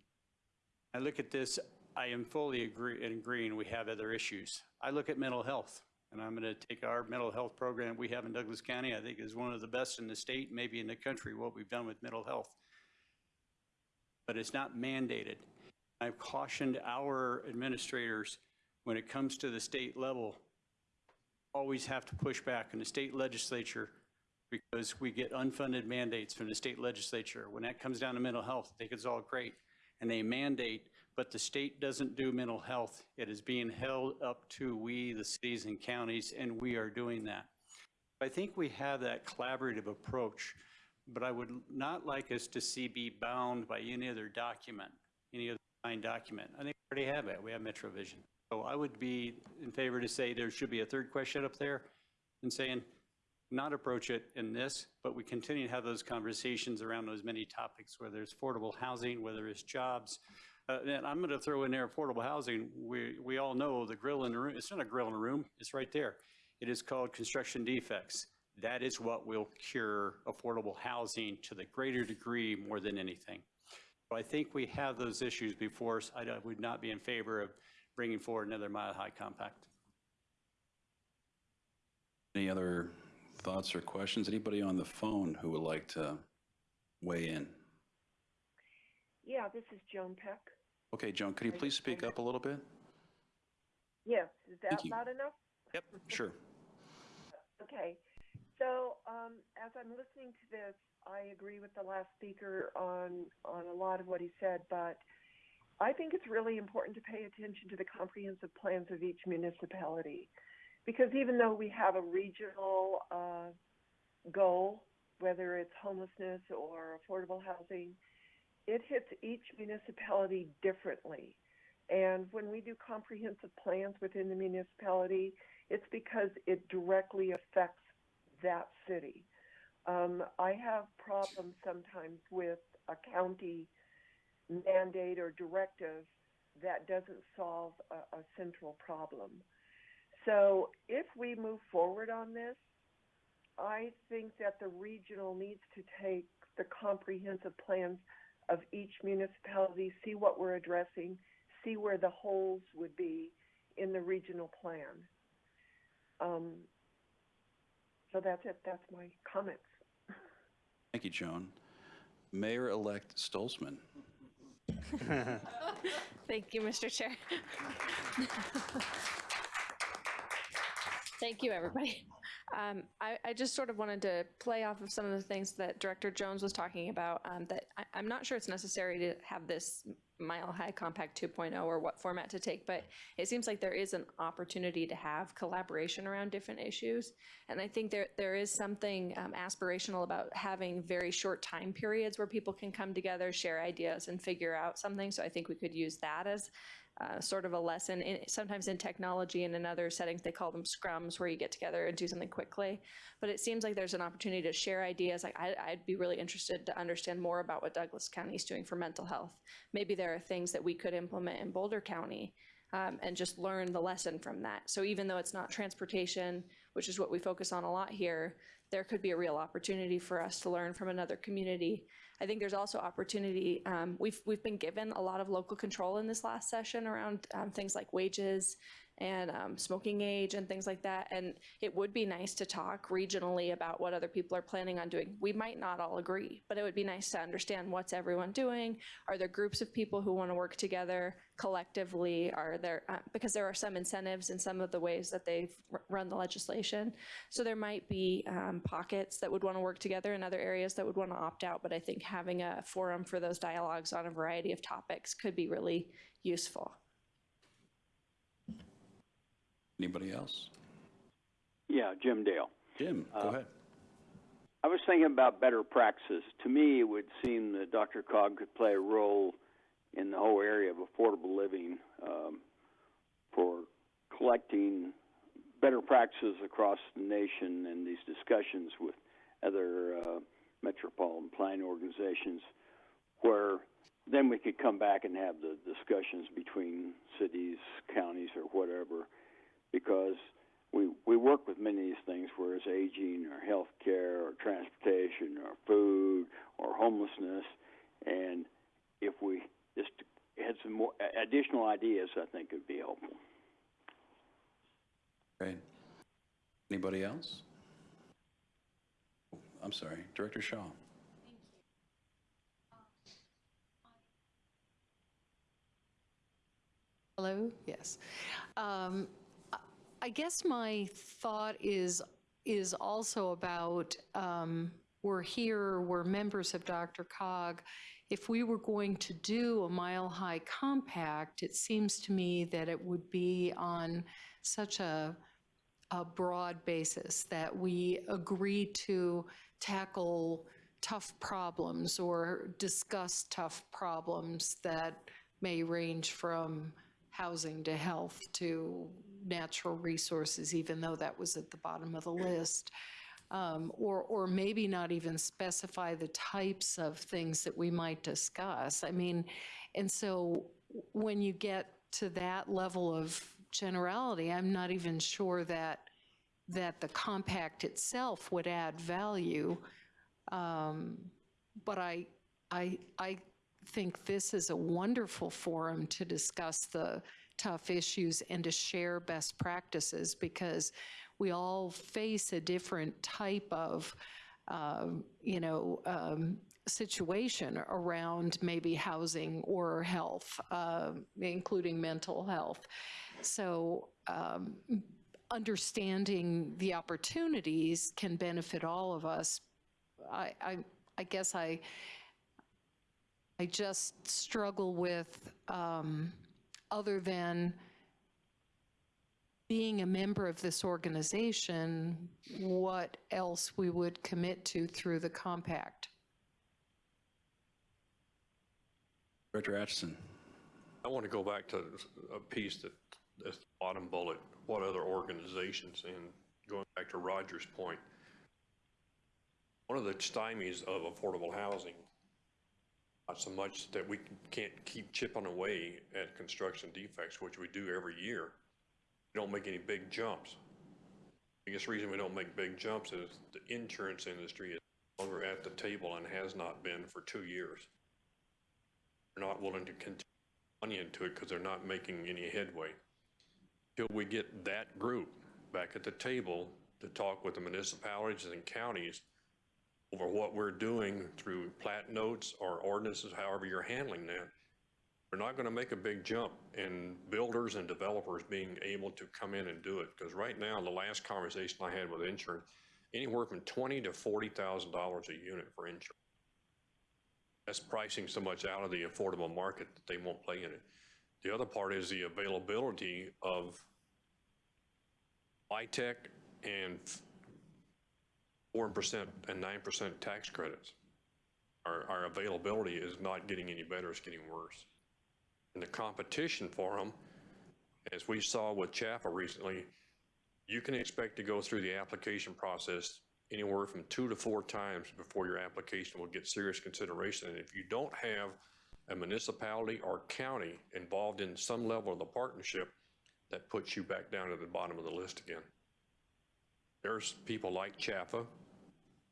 I look at this, I am fully agree, in agreeing we have other issues. I look at mental health, and I'm going to take our mental health program we have in Douglas County, I think is one of the best in the state, maybe in the country, what we've done with mental health. But it's not mandated. I've cautioned our administrators, when it comes to the state level, always have to push back in the state legislature because we get unfunded mandates from the state legislature. When that comes down to mental health, I think it's all great. And they mandate, but the state doesn't do mental health. It is being held up to we, the cities and counties, and we are doing that. I think we have that collaborative approach, but I would not like us to see be bound by any other document, any other signed document. I think we already have it. We have MetroVision. So I would be in favor to say there should be a third question up there and saying, not approach it in this, but we continue to have those conversations around those many topics, whether it's affordable housing, whether it's jobs. Uh, and I'm going to throw in there affordable housing. We, we all know the grill in the room, it's not a grill in the room, it's right there. It is called construction defects. That is what will cure affordable housing to the greater degree more than anything. So I think we have those issues before us. I I would not be in favor of bringing forward another Mile High Compact. Any other thoughts or questions? Anybody on the phone who would like to weigh in? Yeah, this is Joan Peck. Okay, Joan, could you please speak up a little bit? Yes, is that Thank you. loud enough? Yep, sure. Okay, so um, as I'm listening to this, I agree with the last speaker on on a lot of what he said, but I think it's really important to pay attention to the comprehensive plans of each municipality, because even though we have a regional uh, goal, whether it's homelessness or affordable housing, it hits each municipality differently. And when we do comprehensive plans within the municipality, it's because it directly affects that city. Um, I have problems sometimes with a county mandate or directive that doesn't solve a, a central problem. So if we move forward on this, I think that the regional needs to take the comprehensive plans of each municipality, see what we're addressing, see where the holes would be in the regional plan. Um, so that's it. That's my comments. Thank you, Joan. Mayor-elect Stolzman. Thank you, Mr. Chair. Thank you, everybody. Um, I, I just sort of wanted to play off of some of the things that Director Jones was talking about, um, that I, I'm not sure it's necessary to have this Mile High Compact 2.0 or what format to take, but it seems like there is an opportunity to have collaboration around different issues. And I think there, there is something um, aspirational about having very short time periods where people can come together, share ideas, and figure out something. So I think we could use that as uh, sort of a lesson. In, sometimes in technology and in other settings, they call them scrums, where you get together and do something quickly. But it seems like there's an opportunity to share ideas. Like I, I'd be really interested to understand more about what Douglas County is doing for mental health. Maybe there are things that we could implement in Boulder County um, and just learn the lesson from that. So even though it's not transportation, which is what we focus on a lot here, there could be a real opportunity for us to learn from another community. I think there's also opportunity. Um, we've we've been given a lot of local control in this last session around um, things like wages and um, smoking age and things like that. And it would be nice to talk regionally about what other people are planning on doing. We might not all agree, but it would be nice to understand what's everyone doing. Are there groups of people who want to work together collectively? Are there, uh, because there are some incentives in some of the ways that they've run the legislation. So there might be um, pockets that would want to work together and other areas that would want to opt out. But I think having a forum for those dialogues on a variety of topics could be really useful. Anybody else? Yeah, Jim Dale. Jim, go Uh, ahead. I was thinking about better practices. To me, it would seem that DRCOG could play a role in the whole area of affordable living um, for collecting better practices across the nation and these discussions with other uh, metropolitan planning organizations where then we could come back and have the discussions between cities, counties, or whatever, because we we work with many of these things, whereas aging or health care or transportation or food or homelessness. And if we just had some more additional ideas, I think it would be helpful. Great. Anybody else? I'm sorry, Director Shaw. Thank you. Hello? Yes. Um, I- guess my thought is, is also about, um, we're here, we're members of DRCOG. If we were going to do a Mile High Compact, it seems to me that it would be on such a, a broad basis that we agree to tackle tough problems or discuss tough problems that may range from housing to health to natural resources, even though that was at the bottom of the list. Um, Or, or maybe not even specify the types of things that we might discuss. I mean, and so when you get to that level of generality, I'm not even sure that, that the compact itself would add value. Um, But I, I, I think this is a wonderful forum to discuss the tough issues and to share best practices because we all face a different type of, um, you know, um, situation around maybe housing or health, uh, including mental health. So um, understanding the opportunities can benefit all of us. I, I, I guess I, I just struggle with, um, other than being a member of this organization, what else we would commit to through the compact. Director Atchison. I want to go back to a piece that, that's the bottom bullet, what other organizations, and going back to Roger's point, one of the stymies of affordable housing, not so much that we can't keep chipping away at construction defects, which we do every year. We don't make any big jumps. Biggest reason we don't make big jumps is the insurance industry is longer at the table and has not been for two years. They're not willing to continue money into it because they're not making any headway. Till we get that group back at the table to talk with the municipalities and counties over what we're doing through plat notes or ordinances, however you're handling that, we're not going to make a big jump in builders and developers being able to come in and do it. Because right now, the last conversation I had with insurance, anywhere from twenty to $40,000 a unit for insurance. That's pricing so much out of the affordable market that they won't play in it. The other part is the availability of LIHTC and four percent and nine percent tax credits. Our, our availability is not getting any better, it's getting worse. And the competition for them, as we saw with Chapel recently, you can expect to go through the application process anywhere from two to four times before your application will get serious consideration. And if you don't have a municipality or county involved in some level of the partnership, that puts you back down at the bottom of the list again. There's people like CHFA,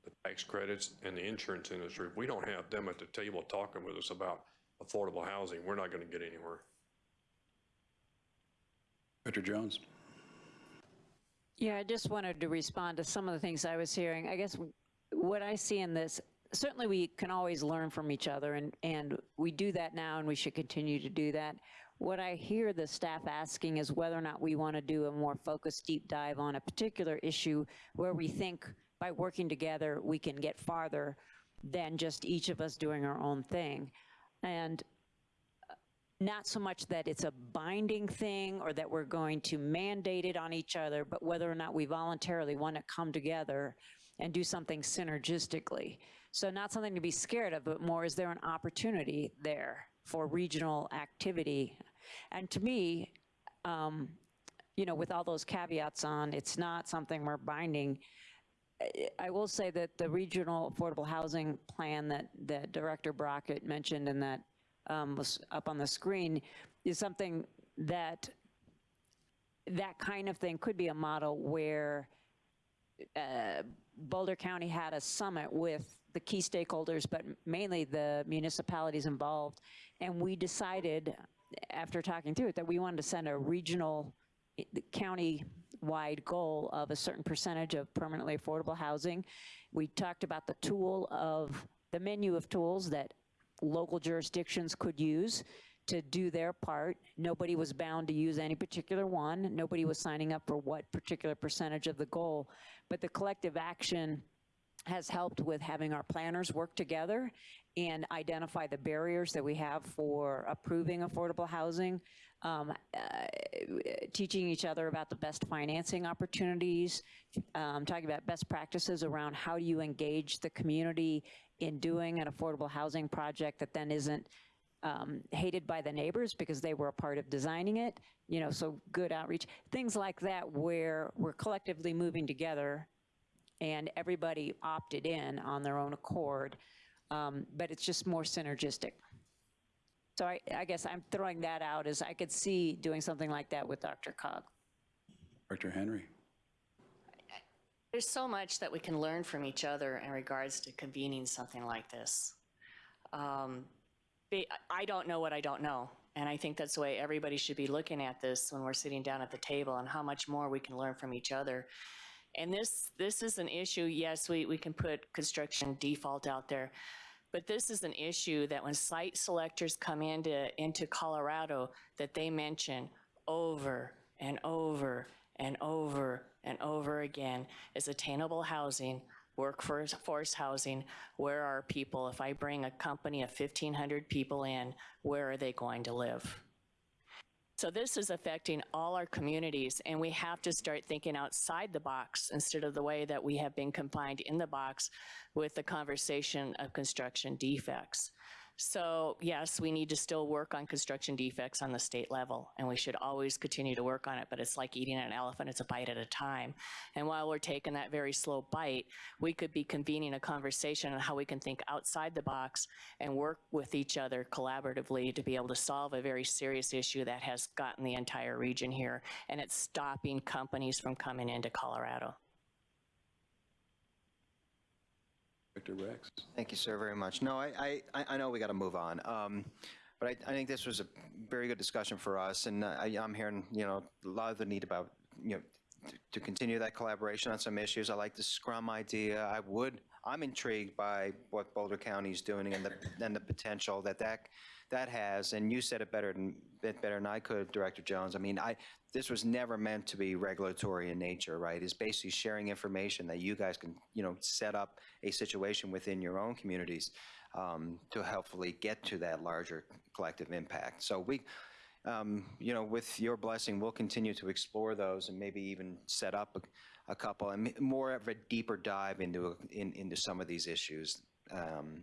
the tax credits, and the insurance industry. If we don't have them at the table talking with us about affordable housing, we're not going to get anywhere. Director Jones. Yeah, I just wanted to respond to some of the things I was hearing. I guess what I see in this, certainly we can always learn from each other, and, and we do that now, and we should continue to do that. What I hear the staff asking is whether or not we want to do a more focused deep dive on a particular issue where we think by working together, we can get farther than just each of us doing our own thing. And not so much that it's a binding thing or that we're going to mandate it on each other, but whether or not we voluntarily want to come together and do something synergistically. So not something to be scared of, but more is there an opportunity there for regional activity? And to me, um, you know, with all those caveats on, it's not something we're binding. I- will say that the regional affordable housing plan that, that Director Brockett mentioned and that um, was up on the screen is something that that kind of thing could be a model where uh, Boulder County had a summit with the key stakeholders, but mainly the municipalities involved. And we decided, after talking through it, that we wanted to send a regional, i- county-wide goal of a certain percentage of permanently affordable housing. We talked about the tool of, the menu of tools that local jurisdictions could use to do their part. Nobody was bound to use any particular one. Nobody was signing up for what particular percentage of the goal. But the collective action has helped with having our planners work together and identify the barriers that we have for approving affordable housing, um, uh, teaching each other about the best financing opportunities, um, talking about best practices around how do you engage the community in doing an affordable housing project that then isn't um, hated by the neighbors because they were a part of designing it, you know, so good outreach, things like that where we're collectively moving together and everybody opted in on their own accord, um, but it's just more synergistic. So I, I guess I'm throwing that out as I could see doing something like that with DRCOG. Dr. Henry? There's so much that we can learn from each other in regards to convening something like this. Um, I don't know what I don't know, and I think that's the way everybody should be looking at this when we're sitting down at the table and how much more we can learn from each other. And this, this is an issue, yes, we, we can put construction default out there, but this is an issue that when site selectors come into, into Colorado, that they mention over and over and over and over again is attainable housing, workforce housing. Where are people? If I bring a company of 1,500 people in, where are they going to live? So this is affecting all our communities, and we have to start thinking outside the box instead of the way that we have been confined in the box with the conversation of construction defects. So yes, we need to still work on construction defects on the state level, and we should always continue to work on it, but it's like eating an elephant, it's a bite at a time. And while we're taking that very slow bite, we could be convening a conversation on how we can think outside the box and work with each other collaboratively to be able to solve a very serious issue that has gotten the entire region here, and it's stopping companies from coming into Colorado. Director Rex? Thank you, sir, very much. No, I, I, I know we got to move on. Um, But I, I think this was a very good discussion for us, and I, I'm hearing, you know, a lot of the need about, you know, to- continue that collaboration on some issues. I like the Scrum idea. I would, I'm intrigued by what Boulder County is doing and the, and the potential that that, that has. And you said it better than, better than I could, Director Jones. I mean, I, this was never meant to be regulatory in nature, right? It's basically sharing information that you guys can, you know, set up a situation within your own communities um, to helpfully get to that larger collective impact. So we, um, you know, with your blessing, we'll continue to explore those and maybe even set up a, a couple and more of a deeper dive into, in, into some of these issues um,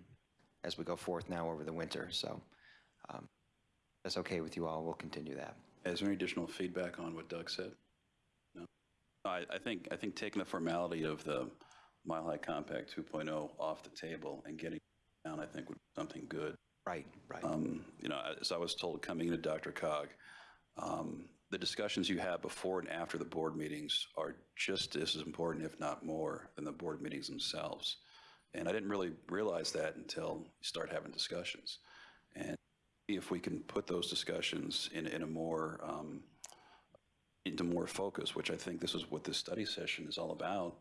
as we go forth now over the winter. So um, that's okay with you all. We'll continue that. Is there any additional feedback on what Doug said? No? I, I think, I think taking the formality of the Mile High Compact 2.0 off the table and getting down, I think would be something good. Right, right. Um, You know, as I was told coming into DRCOG, um, the discussions you have before and after the board meetings are just as important, if not more, than the board meetings themselves. And I didn't really realize that until you start having discussions. And if we can put those discussions in, in a more, um, into more focus, which I think this is what this study session is all about,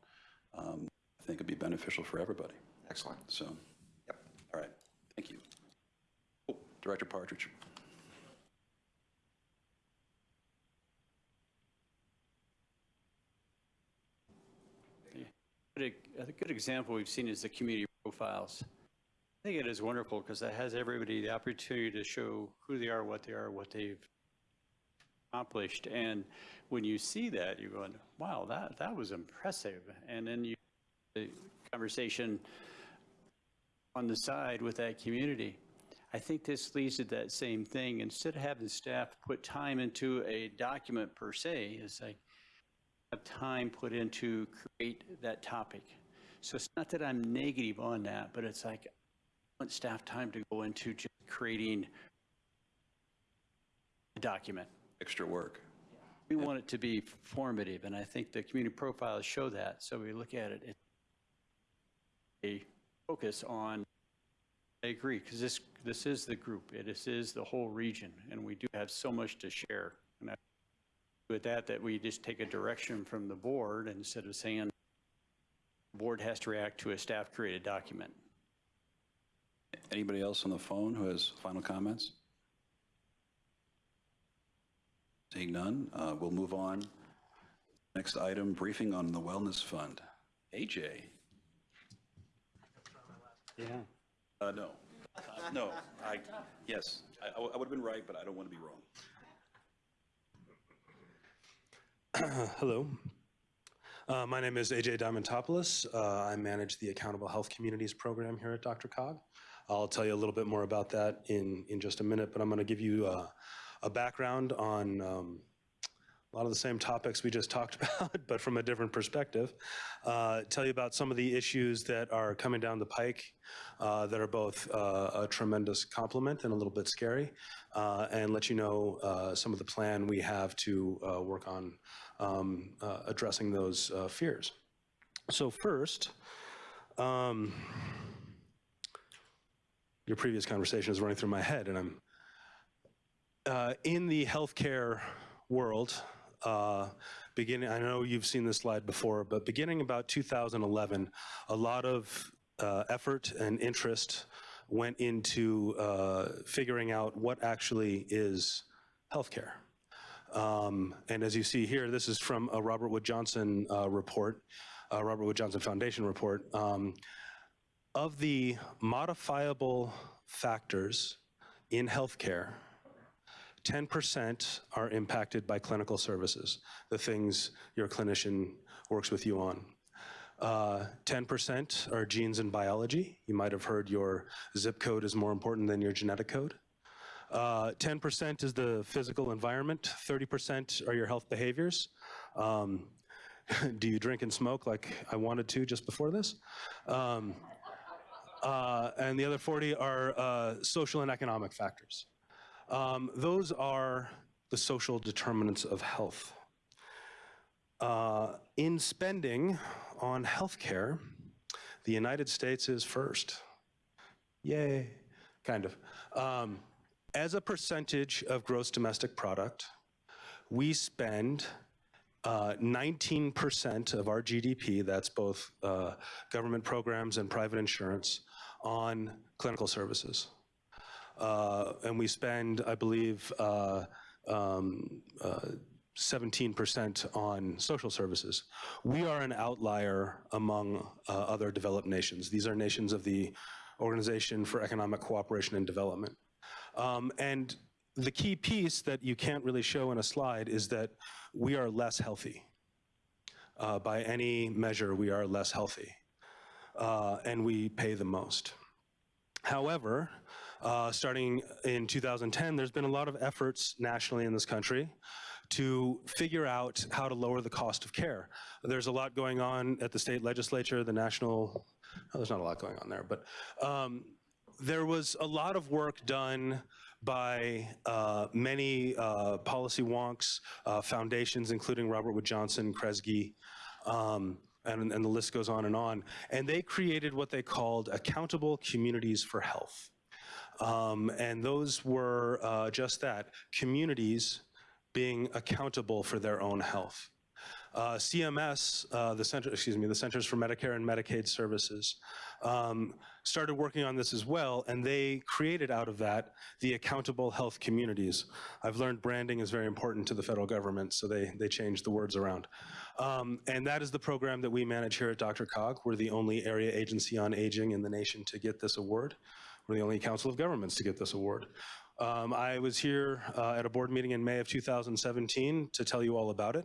um, I think it'd be beneficial for everybody. Excellent. So, yep, all right, thank you. Director Partridge. A good example we've seen is the community profiles. I think it is wonderful because that has everybody the opportunity to show who they are, what they are, what they've accomplished. And when you see that, you're going, wow, that, that was impressive. And then you, the conversation on the side with that community. I think this leads to that same thing. Instead of having staff put time into a document per se, it's like, have time put into create that topic. So it's not that I'm negative on that, but it's like, I want staff time to go into just creating a document. Extra work. We want it to be formative, and I think the community profiles show that. So we look at it, it's a focus on, I agree, because this, this is the group, it is, is the whole region, and we do have so much to share. And I, with that, that we just take a direction from the board instead of saying, the board has to react to a staff-created document. Anybody else on the phone who has final comments? Seeing none, uh, we'll move on. Next item, briefing on the Wellness Fund. AJ? Yeah. Uh, no. Uh, No, I, yes, I, I would have been right, but I don't want to be wrong. Hello. Uh, my name is AJ Diamantopoulos. Uh, I manage the Accountable Health Communities program here at DRCOG. I'll tell you a little bit more about that in, in just a minute, but I'm going to give you uh, a background on um, a lot of the same topics we just talked about, but from a different perspective. Uh, tell you about some of the issues that are coming down the pike uh, that are both uh, a tremendous compliment and a little bit scary, uh, and let you know uh, some of the plan we have to uh, work on um, addressing those fears. So first, um, your previous conversation is running through my head, and I'm in the healthcare world, uh, beginning, I know you've seen this slide before, but beginning about 2011, a lot of uh, effort and interest went into uh, figuring out what actually is healthcare. Um, and as you see here, this is from a Robert Wood Johnson uh, report, Robert Wood Johnson Foundation report. Um, of the modifiable factors in healthcare, 10% are impacted by clinical services, the things your clinician works with you on. Uh, 10% are genes and biology. You might have heard your zip code is more important than your genetic code. Uh, 10% is the physical environment. 30% are your health behaviors. Um, do you drink and smoke like I wanted to just before this? Um, uh, and the other 40 are uh, social and economic factors. Um, those are the social determinants of health. Uh, in spending on healthcare, the United States is first. Yay, kind of. Um, as a percentage of gross domestic product, we spend uh, 19% of our GDP, that's both uh, government programs and private insurance, on clinical services. Uh, and we spend, I believe, uh, um, uh, 17% on social services. We are an outlier among uh, other developed nations. These are nations of the Organization for Economic Cooperation and Development. Um, and the key piece that you can't really show in a slide is that we are less healthy. Uh, by any measure, we are less healthy. Uh, and we pay the most. However, uh, starting in 2010, there's been a lot of efforts nationally in this country to figure out how to lower the cost of care. There's a lot going on at the state legislature, the national, oh, there's not a lot going on there, but um, there was a lot of work done by uh, many uh, policy wonks, uh, foundations, including Robert Wood Johnson, Kresge, um, and, and the list goes on and on. And they created what they called accountable communities for health. Um, and those were uh, just that, communities being accountable for their own health. Uh, CMS, uh, the Center, excuse me, the Centers for Medicare and Medicaid Services, um, started working on this as well, and they created out of that the accountable health communities. I've learned branding is very important to the federal government, so they, they changed the words around. Um, and that is the program that we manage here at DRCOG. We're the only area agency on aging in the nation to get this award. We're the only council of governments to get this award. Um, I was here uh, at a board meeting in May of 2017 to tell you all about it.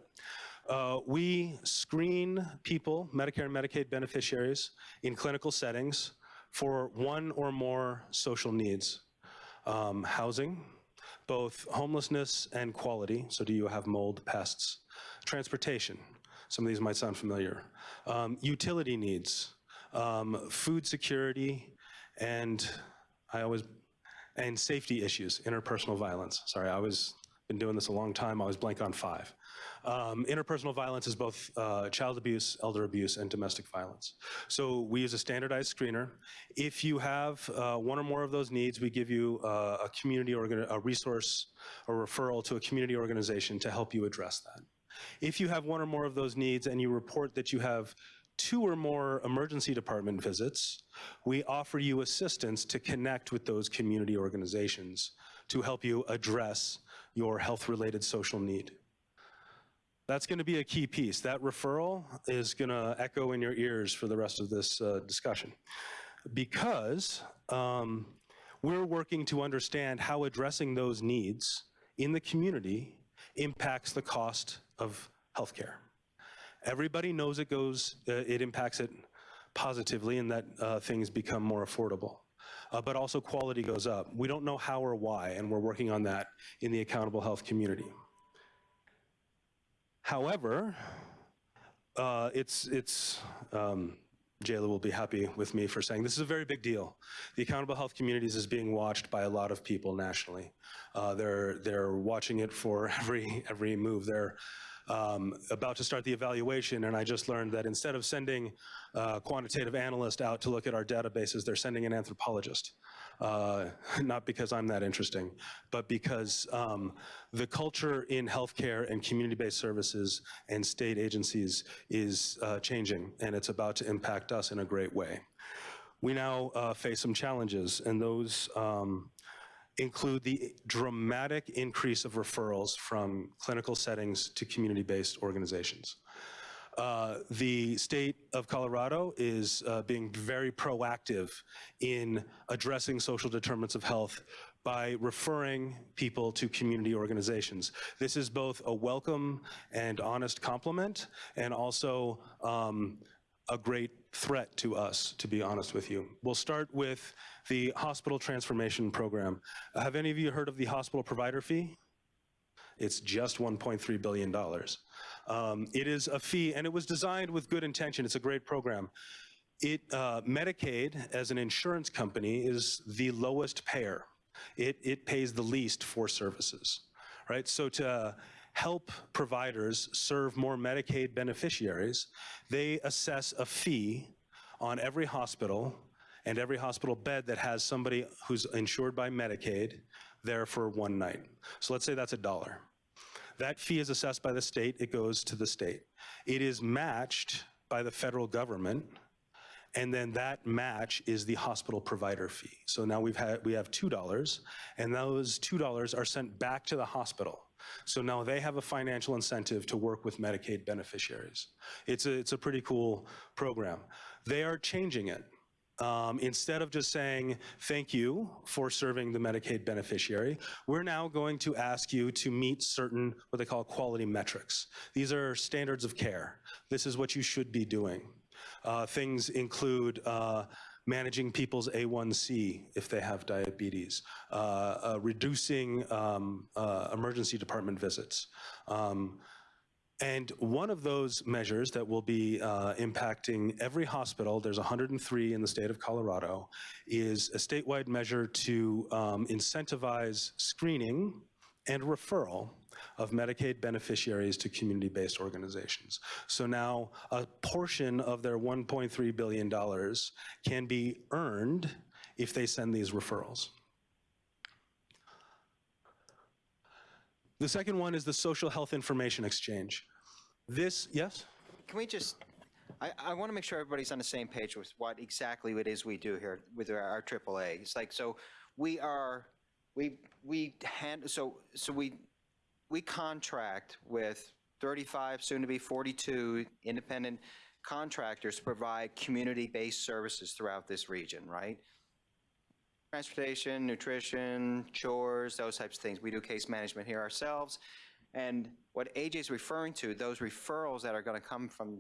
Uh, we screen people, Medicare and Medicaid beneficiaries, in clinical settings for one or more social needs. Um, housing, both homelessness and quality, so do you have mold, pests? Transportation, some of these might sound familiar. Um, utility needs, um, food security, and I always, and safety issues, interpersonal violence. Sorry, I always been doing this a long time, I was blank on five. Um, interpersonal violence is both uh, child abuse, elder abuse, and domestic violence. So we use a standardized screener. If you have uh, one or more of those needs, we give you uh, a community organ, a resource, a referral to a community organization to help you address that. If you have one or more of those needs and you report that you have two or more emergency department visits, we offer you assistance to connect with those community organizations to help you address your health-related social need. That's going to be a key piece. That referral is going to echo in your ears for the rest of this uh, discussion. Because um, we're working to understand how addressing those needs in the community impacts the cost of healthcare. Everybody knows it goes, uh, it impacts it positively and that uh, things become more affordable. Uh, but also quality goes up. We don't know how or why, and we're working on that in the accountable health community. However, uh, it's, it's um, Jayla will be happy with me for saying this is a very big deal. The accountable health communities is being watched by a lot of people nationally. Uh, they're, they're watching it for every, every move. They're um, about to start the evaluation, and I just learned that instead of sending a quantitative analyst out to look at our databases, they're sending an anthropologist. Uh, not because I'm that interesting, but because um, the culture in healthcare and community-based services and state agencies is uh, changing, and it's about to impact us in a great way. We now uh, face some challenges, and those um, include the dramatic increase of referrals from clinical settings to community-based organizations. Uh, the state of Colorado is uh, being very proactive in addressing social determinants of health by referring people to community organizations. This is both a welcome and honest compliment and also um, a great threat to us, to be honest with you. We'll start with the hospital transformation program. Uh, have any of you heard of the hospital provider fee? It's just $1.3 billion. Um, it is a fee, and it was designed with good intention. It's a great program. It, uh, Medicaid, as an insurance company, is the lowest payer. It, it pays the least for services, right? So to help providers serve more Medicaid beneficiaries, they assess a fee on every hospital and every hospital bed that has somebody who's insured by Medicaid there for one night. So let's say that's a dollar. That fee is assessed by the state, it goes to the state. It is matched by the federal government, and then that match is the hospital provider fee. So now we've had, we have $2, and those $2 are sent back to the hospital. So now they have a financial incentive to work with Medicaid beneficiaries. It's a, it's a pretty cool program. They are changing it. Um, instead of just saying, thank you for serving the Medicaid beneficiary, we're now going to ask you to meet certain, what they call quality metrics. These are standards of care. This is what you should be doing. Uh, things include uh, managing people's A1C if they have diabetes, uh, uh reducing um, uh, emergency department visits, um, and one of those measures that will be uh, impacting every hospital, there's 103 in the state of Colorado, is a statewide measure to um, incentivize screening and referral of Medicaid beneficiaries to community-based organizations. So now a portion of their $1.3 billion can be earned if they send these referrals. The second one is the social health information exchange. This, yes? Can we just, I, I want to make sure everybody's on the same page with what exactly it is we do here with our, our AAA. It's like, so we are, we, we hand, so, so we, we contract with 35, soon to be 42 independent contractors to provide community-based services throughout this region, right? Transportation, nutrition, chores, those types of things. We do case management here ourselves. And what AJ is referring to, those referrals that are going to come from,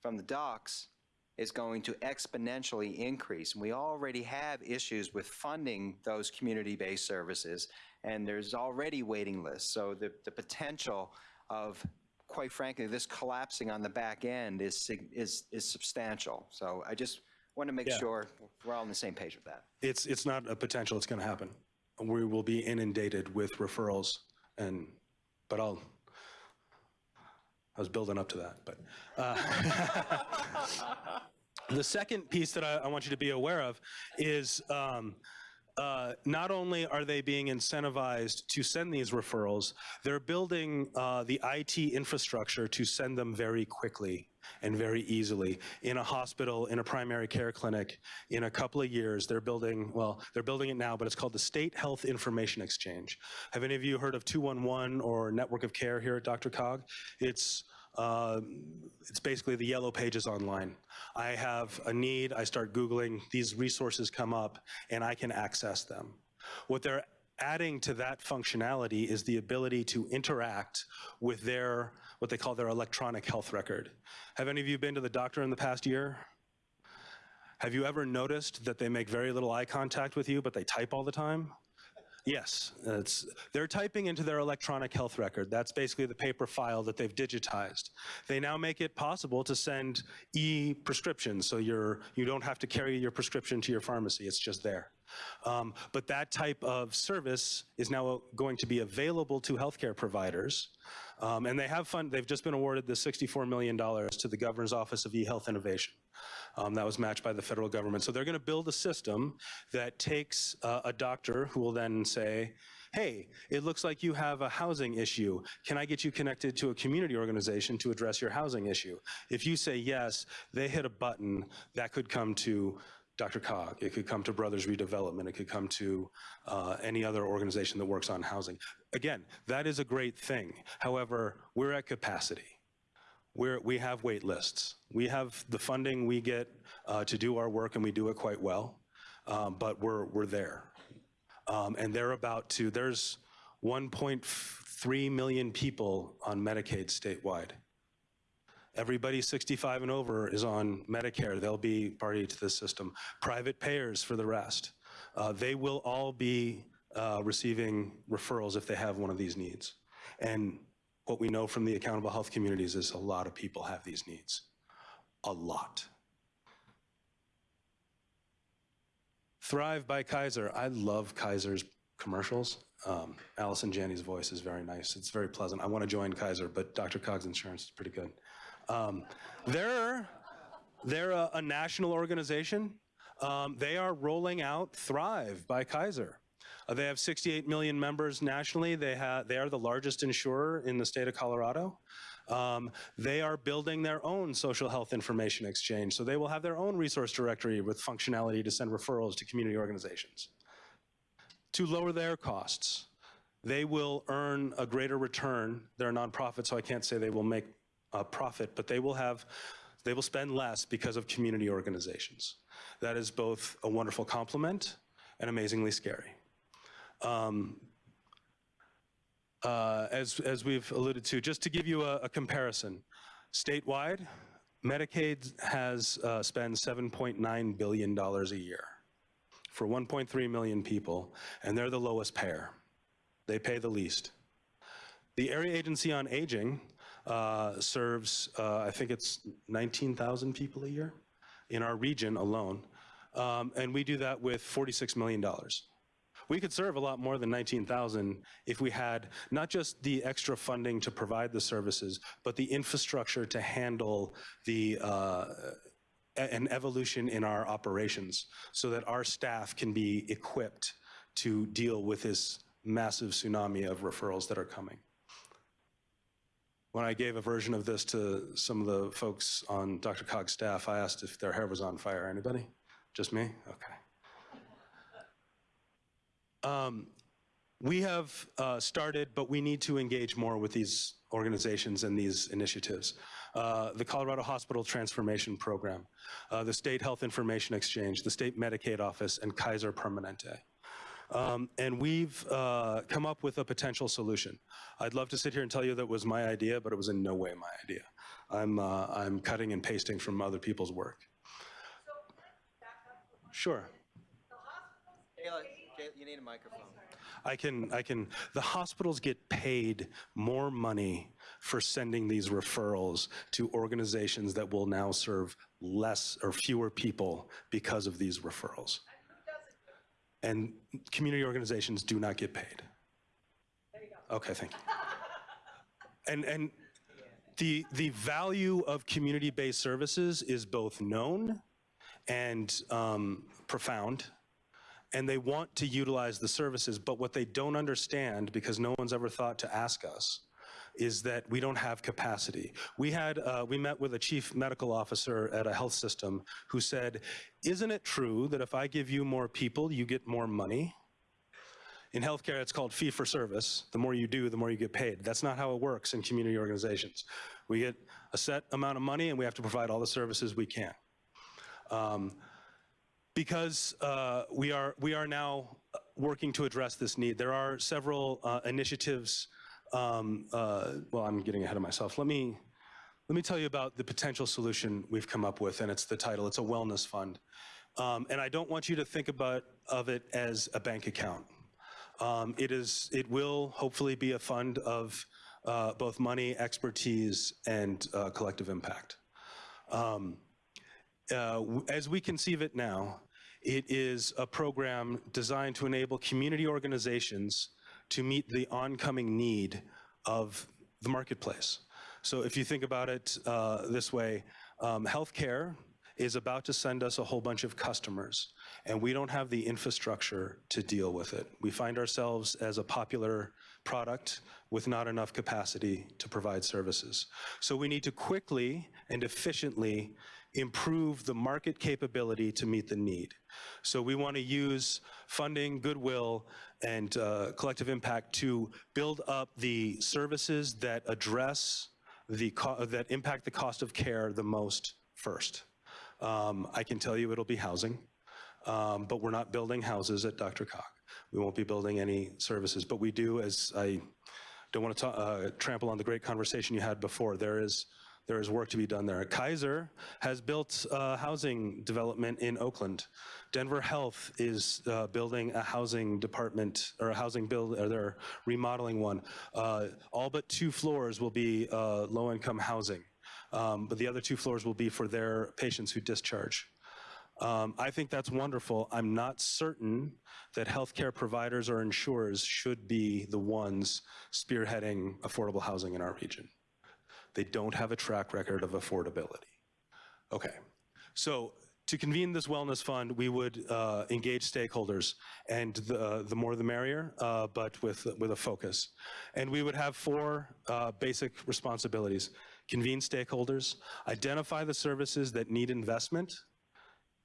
from the docs is going to exponentially increase. And we already have issues with funding those community-based services, and there's already waiting lists. So the, the potential of, quite frankly, this collapsing on the back end is, is, is substantial. So I just want to make Yeah. sure we're all on the same page with that. It's, it's not a potential, it's going to happen. We will be inundated with referrals and but I'll, I was building up to that, but. uh, The second piece that I, I want you to be aware of is um, uh, not only are they being incentivized to send these referrals, they're building uh, the IT infrastructure to send them very quickly and very easily. In a hospital, in a primary care clinic, in a couple of years, they're building, well, they're building it now, but it's called the State Health Information Exchange. Have any of you heard of 211 or Network of Care here at DRCOG? It's uh, it's basically the yellow pages online. I have a need, I start Googling, these resources come up, and I can access them. What they're adding to that functionality is the ability to interact with their, what they call their electronic health record. Have any of you been to the doctor in the past year? Have you ever noticed that they make very little eye contact with you, but they type all the time? Yes, it's, they're typing into their electronic health record. That's basically the paper file that they've digitized. They now make it possible to send e-prescriptions, so you're, you don't have to carry your prescription to your pharmacy, it's just there. Um, but that type of service is now going to be available to healthcare providers. Um, and they have fund, they've just been awarded the $64 million to the Governor's Office of E-Health Innovation. Um, that was matched by the federal government. So they're going to build a system that takes uh, a doctor who will then say, hey, it looks like you have a housing issue. Can I get you connected to a community organization to address your housing issue? If you say yes, they hit a button that could come to DRCOG. It could come to Brothers Redevelopment. It could come to uh, any other organization that works on housing. Again, that is a great thing. However, we're at capacity. We're, we have wait lists. We have the funding we get uh, to do our work and we do it quite well, um, but we're, we're there. Um, and they're about to, there's 1.3 million people on Medicaid statewide. Everybody 65 and over is on Medicare. They'll be party to this system. Private payers for the rest. Uh, they will all be uh, receiving referrals if they have one of these needs. And what we know from the accountable health communities is a lot of people have these needs. A lot. Thrive by Kaiser. I love Kaiser's commercials. Um, Allison Janney's voice is very nice. It's very pleasant. I want to join Kaiser, but DRCOG's insurance is pretty good. Um, they're they're a, a national organization. Um, they are rolling out Thrive by Kaiser. Uh, they have 68 million members nationally. They, have, they are the largest insurer in the state of Colorado. Um, they are building their own social health information exchange, so they will have their own resource directory with functionality to send referrals to community organizations. To lower their costs, they will earn a greater return. They're a nonprofit, so I can't say they will make a profit, but they will have they will spend less because of community organizations. That is both a wonderful compliment and amazingly scary. Um, uh, as, as we've alluded to, just to give you a, a comparison, statewide, Medicaid has uh, spent $7.9 billion a year for 1.3 million people, and they're the lowest payer. They pay the least. The Area Agency on Aging uh, serves, uh, I think it's 19,000 people a year in our region alone, um, and we do that with $46 million. We could serve a lot more than 19,000 if we had not just the extra funding to provide the services, but the infrastructure to handle the uh, an evolution in our operations so that our staff can be equipped to deal with this massive tsunami of referrals that are coming. When I gave a version of this to some of the folks on DRCOG's staff, I asked if their hair was on fire. Anybody? Just me? Okay. Um, we have uh, started, but we need to engage more with these organizations and these initiatives. Uh, the Colorado Hospital Transformation Program, uh, the State Health Information Exchange, the State Medicaid Office, and Kaiser Permanente. Um, and we've uh, come up with a potential solution. I'd love to sit here and tell you that was my idea, but it was in no way my idea. I'm, uh, I'm cutting and pasting from other people's work. Sure. You need a microphone. I can, I can, the hospitals get paid more money for sending these referrals to organizations that will now serve less or fewer people because of these referrals. And community organizations do not get paid. Okay, thank you. And, and the, the value of community-based services is both known and um, profound, and they want to utilize the services, but what they don't understand, because no one's ever thought to ask us, is that we don't have capacity. We had, uh, we met with a chief medical officer at a health system who said, isn't it true that if I give you more people, you get more money? In healthcare, it's called fee for service. The more you do, the more you get paid. That's not how it works in community organizations. We get a set amount of money and we have to provide all the services we can. Um, because uh, we are we are now working to address this need. There are several uh, initiatives. Um, uh, well, I'm getting ahead of myself. Let me let me tell you about the potential solution we've come up with, and it's the title. It's a wellness fund, um, and I don't want you to think about of it as a bank account. Um, it is. It will hopefully be a fund of uh, both money, expertise, and uh, collective impact. Um, uh, as we conceive it now, it is a program designed to enable community organizations to meet the oncoming need of the marketplace. So if you think about it uh, this way, um, healthcare is about to send us a whole bunch of customers, and we don't have the infrastructure to deal with it. We find ourselves as a popular product with not enough capacity to provide services. So we need to quickly and efficiently improve the market capability to meet the need. So we want to use funding, goodwill, and uh, collective impact to build up the services that address the that impact the cost of care the most first. Um, I can tell you it'll be housing, um, but we're not building houses at DRCOG. We won't be building any services, but we do, as I don't want to uh, trample on the great conversation you had before, there is there is work to be done there. Kaiser has built uh, housing development in Oakland. Denver Health is uh, building a housing department or a housing build, or they're remodeling one. Uh, all but two floors will be uh, low-income housing, um, but the other two floors will be for their patients who discharge. Um, I think that's wonderful. I'm not certain that healthcare providers or insurers should be the ones spearheading affordable housing in our region. They don't have a track record of affordability. Okay, so to convene this wellness fund, we would uh, engage stakeholders, and the, the more the merrier, uh, but with, with a focus. And we would have four uh, basic responsibilities. Convene stakeholders, identify the services that need investment,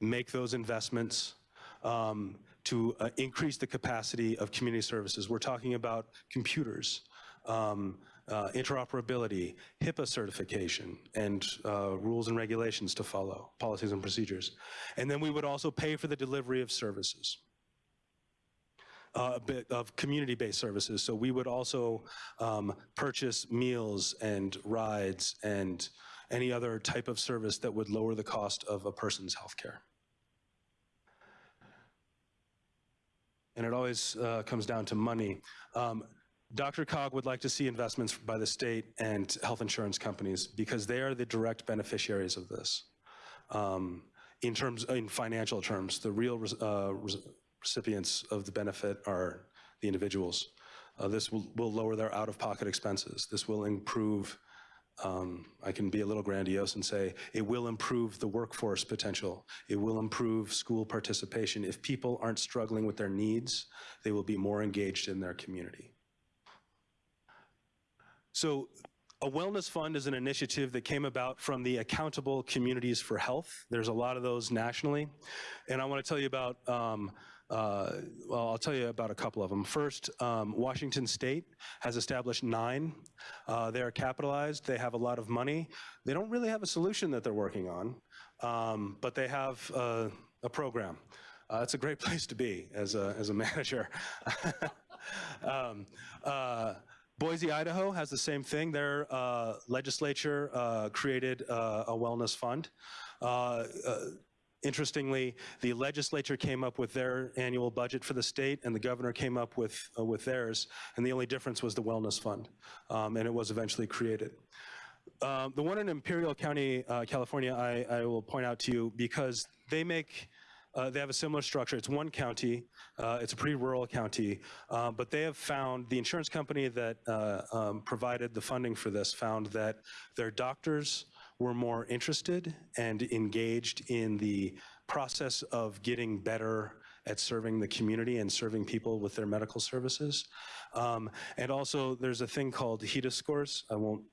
make those investments um, to uh, increase the capacity of community services. We're talking about computers, um, uh, interoperability, HIPAA certification, and uh, rules and regulations to follow, policies and procedures. And then we would also pay for the delivery of services. Uh, of community-based services. So we would also um, purchase meals and rides and any other type of service that would lower the cost of a person's health care. And it always uh, comes down to money. Um, DRCOG would like to see investments by the state and health insurance companies because they are the direct beneficiaries of this. Um, in terms, in financial terms, the real uh, recipients of the benefit are the individuals. Uh, this will, will lower their out-of-pocket expenses. This will improve, um, I can be a little grandiose and say, it will improve the workforce potential. It will improve school participation. If people aren't struggling with their needs, they will be more engaged in their community. So a wellness fund is an initiative that came about from the Accountable Communities for Health. There's a lot of those nationally. And I want to tell you about, um, uh, well, I'll tell you about a couple of them. First, um, Washington State has established nine. Uh, they're capitalized, they have a lot of money. They don't really have a solution that they're working on, um, but they have uh, a program. Uh, it's a great place to be as a, as a manager. um, uh, Boise, Idaho has the same thing. Their uh, legislature uh, created uh, a wellness fund. Uh, uh, interestingly, the legislature came up with their annual budget for the state, and the governor came up with uh, with theirs, and the only difference was the wellness fund, um, and it was eventually created. Um, the one in Imperial County, California, I, I, will point out to you because they make uh, they have a similar structure. It's one county. Uh, it's a pretty rural county, uh, but they have found the insurance company that uh, um, provided the funding for this found that their doctors were more interested and engaged in the process of getting better at serving the community and serving people with their medical services. Um, and also, there's a thing called HEDIS scores. I won't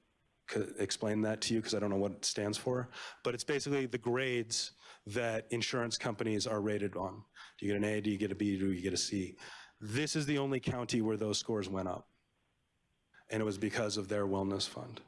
explain that to you because I don't know what it stands for, but it's basically the grades that insurance companies are rated on. Do you get an A, do you get a B, do you get a C? This is the only county where those scores went up. And it was because of their wellness fund.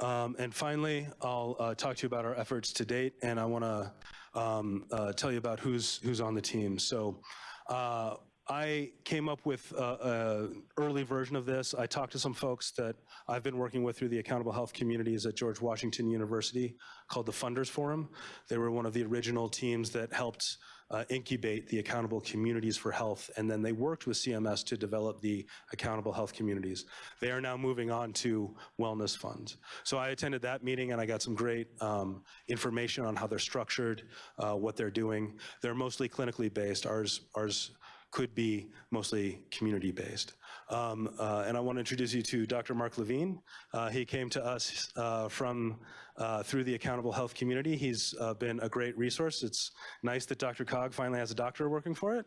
Um, and finally, I'll uh, talk to you about our efforts to date, and I want to um, uh, tell you about who's who's on the team. So. Uh, I came up with an early version of this. I talked to some folks that I've been working with through the Accountable Health Communities at George Washington University called the Funders Forum. They were one of the original teams that helped uh, incubate the Accountable Communities for Health, and then they worked with CMS to develop the Accountable Health Communities. They are now moving on to wellness funds. So I attended that meeting and I got some great um, information on how they're structured, uh, what they're doing. They're mostly clinically based. Ours, ours could be mostly community-based. Um, uh, and I want to introduce you to Dr. Mark Levine. Uh, he came to us uh, from uh, through the Accountable Health community. He's uh, been a great resource. It's nice that DRCOG finally has a doctor working for it.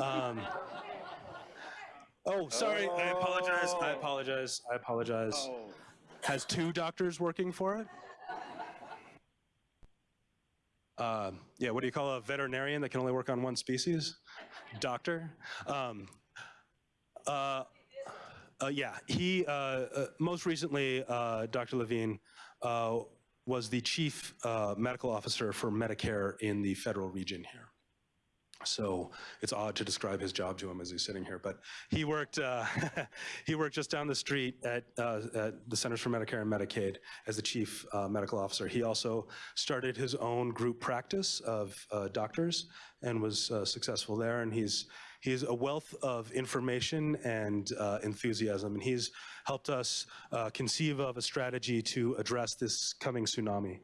Um, oh, sorry. I apologize. I apologize. I apologize. Has two doctors working for it? Uh, yeah, what do you call a veterinarian that can only work on one species? Doctor. Um, uh, uh, yeah, he, uh, uh, most recently, uh, Dr. Levine was the chief medical officer for Medicare in the federal region here. So it's odd to describe his job to him as he's sitting here, but he worked uh, he worked just down the street at, uh, at the Centers for Medicare and Medicaid as the chief uh, medical officer. He also started his own group practice of uh, doctors and was uh, successful there. And he's he's a wealth of information and uh, enthusiasm, and he's helped us conceive of a strategy to address this coming tsunami.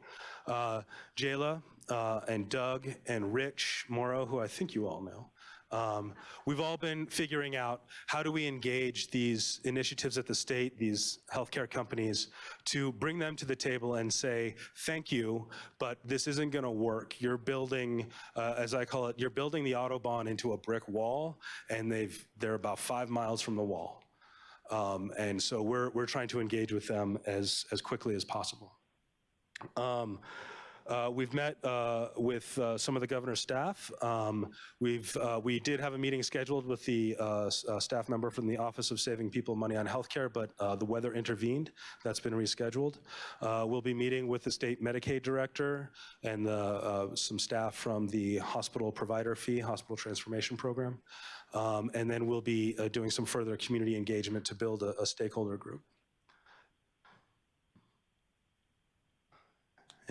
Jayla uh, and Doug and Rich Mauro, who I think you all know, um, we've all been figuring out how do we engage these initiatives at the state, these healthcare companies, to bring them to the table and say, thank you, but this isn't going to work. You're building, uh, as I call it, you're building the Autobahn into a brick wall, and they've, they're about five miles from the wall. Um, and so we're, we're trying to engage with them as, as quickly as possible. Um, uh, we've met uh, with uh, some of the governor's staff. Um, we've uh, we did have a meeting scheduled with the uh, uh, staff member from the Office of Saving People Money on Healthcare, but the weather intervened. That's been rescheduled. We'll be meeting with the state Medicaid director and the, some staff from the hospital provider fee, hospital transformation program, um, and then we'll be doing some further community engagement to build a, a stakeholder group.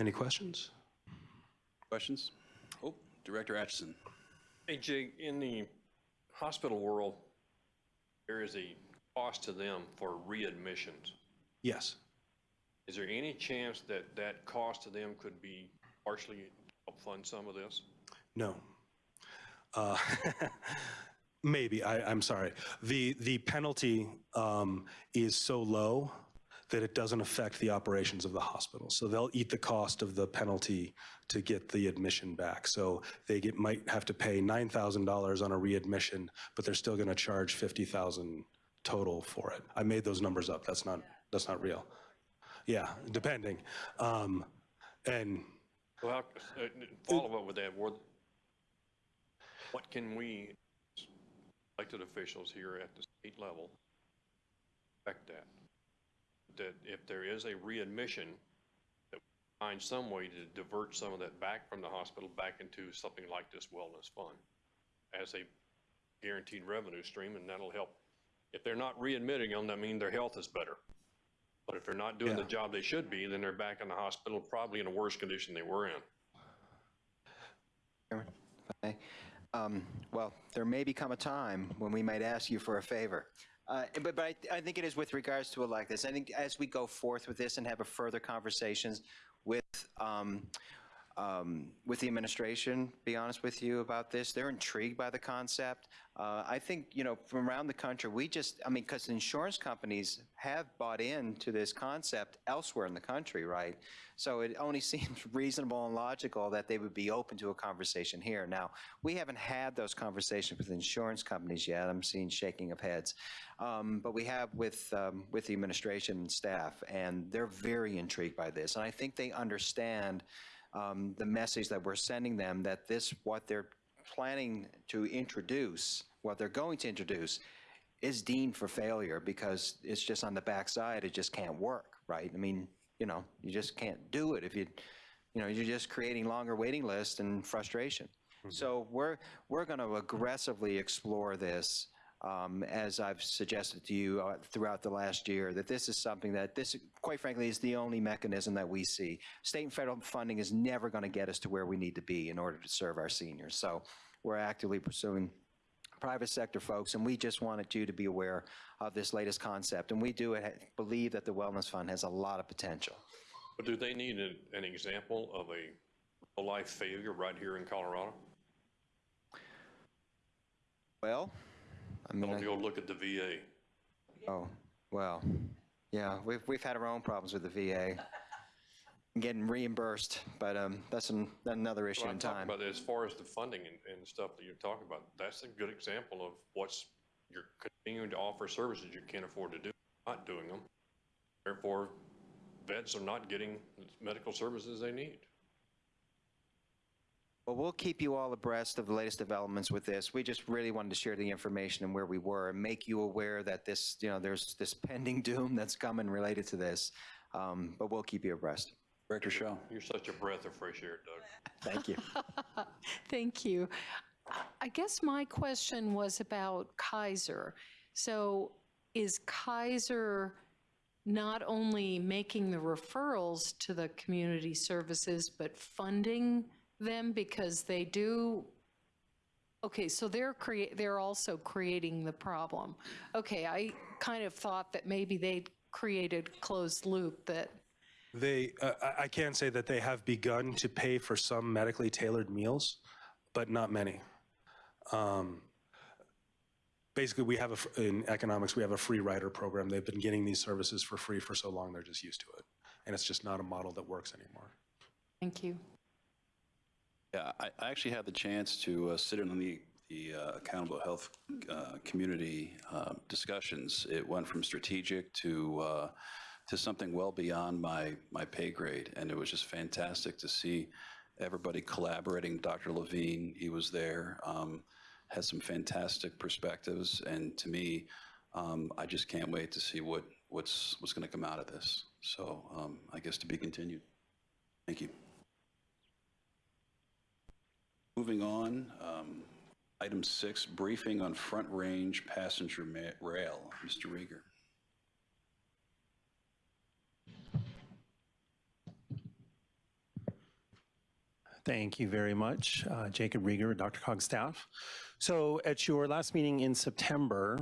Any questions? Questions? Oh, Director Atchison. Hey, Jig, in the hospital world, there is a cost to them for readmissions. Yes. Is there any chance that that cost to them could be partially help fund some of this? No. Uh, Maybe, I, I'm sorry. The, the penalty um, is so low that it doesn't affect the operations of the hospital. So they'll eat the cost of the penalty to get the admission back. So they get, might have to pay $9,000 on a readmission, but they're still going to charge 50,000 total for it. I made those numbers up. That's not, that's not real. Yeah, depending. Um, And Well, uh, follow up with that, what, what can we, elected officials here at the state level, affect that? That if there is a readmission, that we find some way to divert some of that back from the hospital back into something like this wellness fund as a guaranteed revenue stream, and that'll help. If they're not readmitting them, that means their health is better. But if they're not doing the job they should be, then they're back in the hospital, probably in a worse condition they were in. Okay. Um, Well, there may become a time when we might ask you for a favor. Uh, But, but I, I think it is with regards to this. I think as we go forth with this and have a further conversations with um, um, with the administration, be honest with you about this. They're intrigued by the concept. Uh, I think, you know, from around the country, we just, I mean, because insurance companies have bought into this concept elsewhere in the country, right? So it only seems reasonable and logical that they would be open to a conversation here. Now, we haven't had those conversations with insurance companies yet. I'm seeing shaking of heads. Um, but we have with, um, with the administration and staff, and they're very intrigued by this. And I think they understand um, the message that we're sending them that this, what they're planning to introduce, what they're going to introduce, is deemed for failure because it's just on the backside, it just can't work, right? I mean, you know, you just can't do it if you, you know, you're just creating longer waiting lists and frustration. So we're, we're going to aggressively explore this um, as I've suggested to you uh, throughout the last year, that this is something that this, quite frankly, is the only mechanism that we see. State and federal funding is never going to get us to where we need to be in order to serve our seniors. So we're actively pursuing private sector folks, and we just wanted you to be aware of this latest concept. And we do believe that the Wellness Fund has a lot of potential. But do they need an, an example of a, a life failure right here in Colorado? Well, I mean, Don't I- go look at the VA. Oh, well, yeah, we've, we've had our own problems with the VA. Getting reimbursed, but um, that's an- another issue Well, in I'm talking time. about as far as the funding and, and stuff that you're talking about, that's a good example of what's, you're continuing to offer services you can't afford to do, not doing them. Therefore, vets are not getting the medical services they need. Well, we'll keep you all abreast of the latest developments with this. We just really wanted to share the information and where we were and make you aware that this, you know, there's this pending doom that's coming related to this. Um, But we'll keep you abreast. Director Shaw. You're such a breath of fresh air, Doug. Thank you. Thank you. I guess my question was about Kaiser. So is Kaiser not only making the referrals to the community services, but funding them because they do? Okay, so they're create, they're also creating the problem. Okay, I kind of thought that maybe they'd created closed loop that They, uh, I- I can say that they have begun to pay for some medically tailored meals, but not many. Um, Basically, we have, a in economics, we have a free rider program. They've been getting these services for free for so long, they're just used to it. And it's just not a model that works anymore. Thank you. Yeah, I, I actually had the chance to uh, sit in on the, the uh, accountable health uh, community uh, discussions. It went from strategic to, uh, to something well beyond my, my pay grade. And it was just fantastic to see everybody collaborating. Dr. Levine, he was there, um, had some fantastic perspectives. And to me, um, I just can't wait to see what, what's, what's going to come out of this. So um, I guess to be continued. Thank you. Moving on, um, item six, briefing on Front Range Passenger Rail. Mr. Riger. Thank you very much, uh, Jacob Riger, Dr. Cog staff. So at your last meeting in September,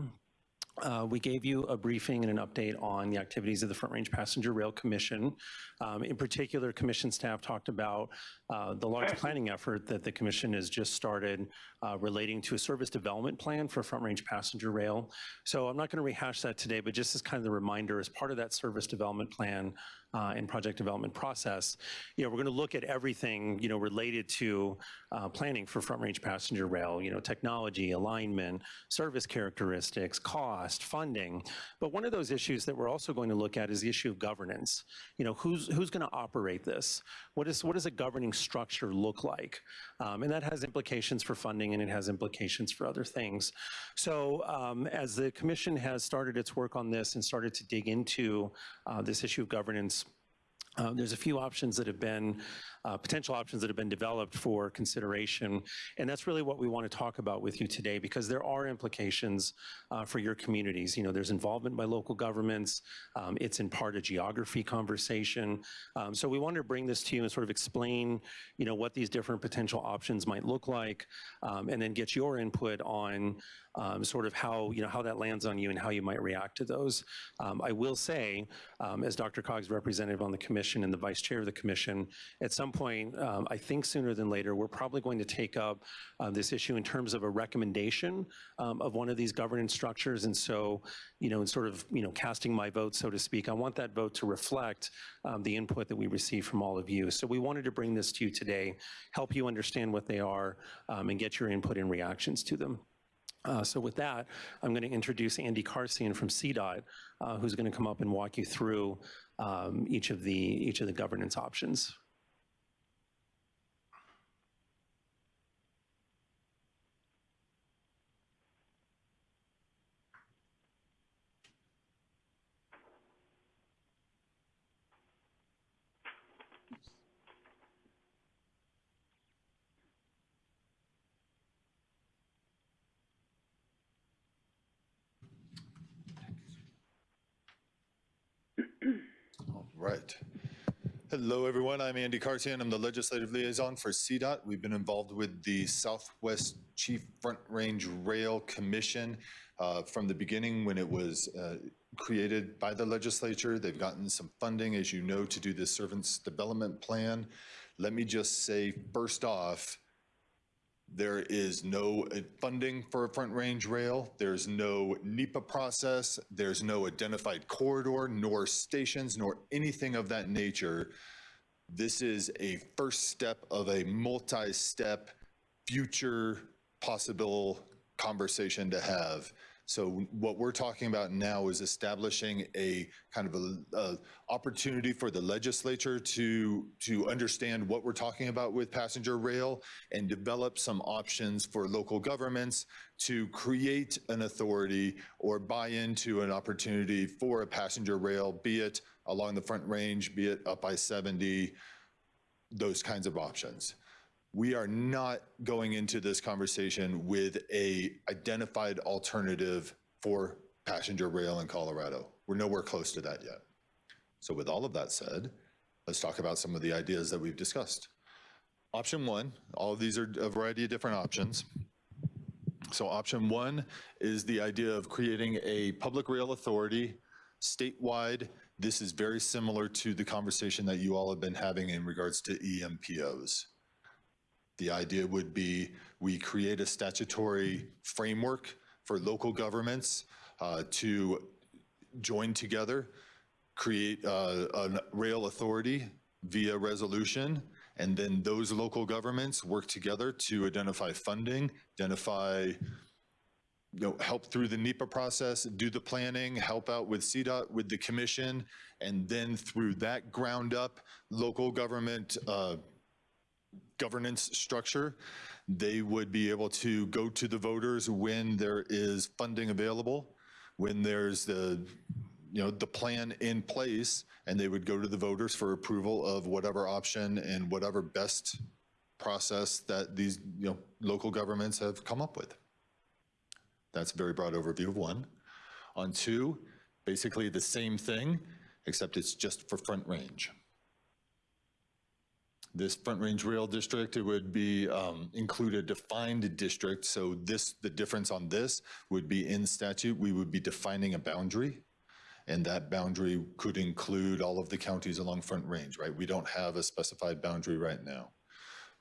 uh, we gave you a briefing and an update on the activities of the Front Range Passenger Rail Commission. Um, in particular, commission staff talked about uh, the large planning effort that the commission has just started uh, relating to a service development plan for Front Range Passenger Rail. So I'm not going to rehash that today, but just as kind of the reminder, as part of that service development plan uh, and project development process, you know, we're going to look at everything, you know, related to uh, planning for Front Range Passenger Rail, you know, technology, alignment, service characteristics, cost, funding. But one of those issues that we're also going to look at is the issue of governance. You know, who's who's going to operate this? What is what does a governing structure look like? Um, and that has implications for funding and it has implications for other things. So um, as the commission has started its work on this and started to dig into uh, this issue of governance, uh, There's a few options that have been, uh, potential options that have been developed for consideration, and that's really what we want to talk about with you today because there are implications uh, for your communities. You know, there's involvement by local governments. Um, It's in part a geography conversation. Um, So we wanted to bring this to you and sort of explain, you know, what these different potential options might look like, um, and then get your input on um, sort of how, you know, how that lands on you and how you might react to those. Um, I will say, um, as DRCOG's representative on the commission and the vice chair of the commission, at some point, um, I think sooner than later, we're probably going to take up uh, this issue in terms of a recommendation of one of these governance structures. And so, you know, in sort of, you know, casting my vote, so to speak, I want that vote to reflect the input that we receive from all of you. So we wanted to bring this to you today, help you understand what they are, um, and get your input and reactions to them. Uh, so with that, I'm going to introduce Andy Karsian from CDOT, uh, who's going to come up and walk you through um, each of the each of the governance options. Right. Hello, everyone. I'm Andy Karsian. I'm the Legislative Liaison for CDOT. We've been involved with the Southwest Chief Front Range Rail Commission uh, from the beginning when it was uh, created by the legislature. They've gotten some funding, as you know, to do this Service Development Plan. Let me just say, first off, there is no uh, funding for a Front Range Rail. There's no NEPA process. There's no identified corridor, nor stations, nor anything of that nature. This is a first step of a multi-step future possible conversation to have. So what we're talking about now is establishing a kind of a, a opportunity for the legislature to to understand what we're talking about with passenger rail and develop some options for local governments to create an authority or buy into an opportunity for a passenger rail, be it along the front range, be it up I-70, those kinds of options we are not going into this conversation with a identified alternative for passenger rail in Colorado. We're nowhere close to that yet. So with all of that said, let's talk about some of the ideas that we've discussed. Option one, all of these are a variety of different options. So option one is the idea of creating a public rail authority statewide. This is very similar to the conversation that you all have been having in regards to EMPOs. The idea would be we create a statutory framework for local governments uh, to join together, create uh, a rail authority via resolution, and then those local governments work together to identify funding, identify you know, help through the NEPA process, do the planning, help out with CDOT, with the commission, and then through that ground up local government uh, governance structure, they would be able to go to the voters when there is funding available, when there's the, you know, the plan in place, and they would go to the voters for approval of whatever option and whatever best process that these, you know, local governments have come up with. That's a very broad overview of one. On two, basically the same thing, except it's just for Front Range. This Front Range Rail District, it would be um, include a defined district. So this, the difference on this would be in statute, we would be defining a boundary. And that boundary could include all of the counties along Front Range, right? We don't have a specified boundary right now.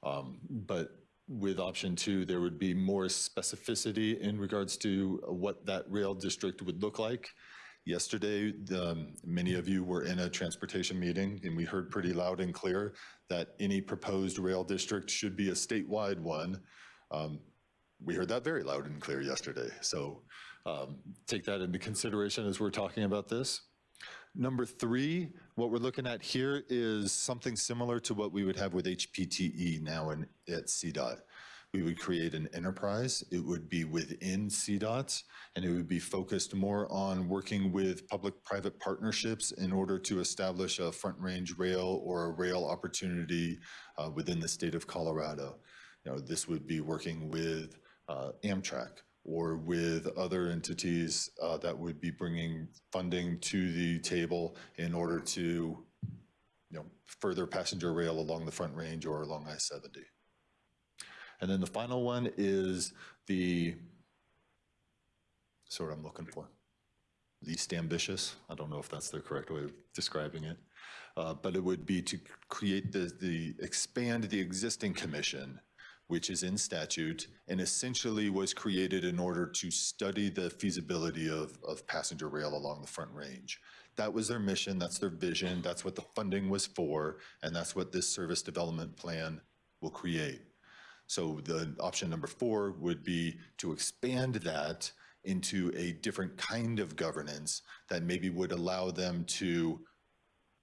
Um, But with option two, there would be more specificity in regards to what that rail district would look like. Yesterday, the, many of you were in a transportation meeting and we heard pretty loud and clear that any proposed rail district should be a statewide one. Um, we heard that very loud and clear yesterday. So um, take that into consideration as we're talking about this. Number three, what we're looking at here is something similar to what we would have with HPTE now in, at CDOT. We would create an enterprise. It would be within CDOTs, and it would be focused more on working with public-private partnerships in order to establish a front range rail or a rail opportunity uh, within the state of Colorado. You know, this would be working with uh, Amtrak or with other entities uh, that would be bringing funding to the table in order to you know, further passenger rail along the Front Range or along I-70. And then the final one is the sort I'm looking for. Least ambitious, I don't know if that's the correct way of describing it. Uh, But it would be to create the, the, expand the existing commission, which is in statute, and essentially was created in order to study the feasibility of, of passenger rail along the Front Range. That was their mission, that's their vision, that's what the funding was for, and that's what this service development plan will create. So the option number four would be to expand that into a different kind of governance that maybe would allow them to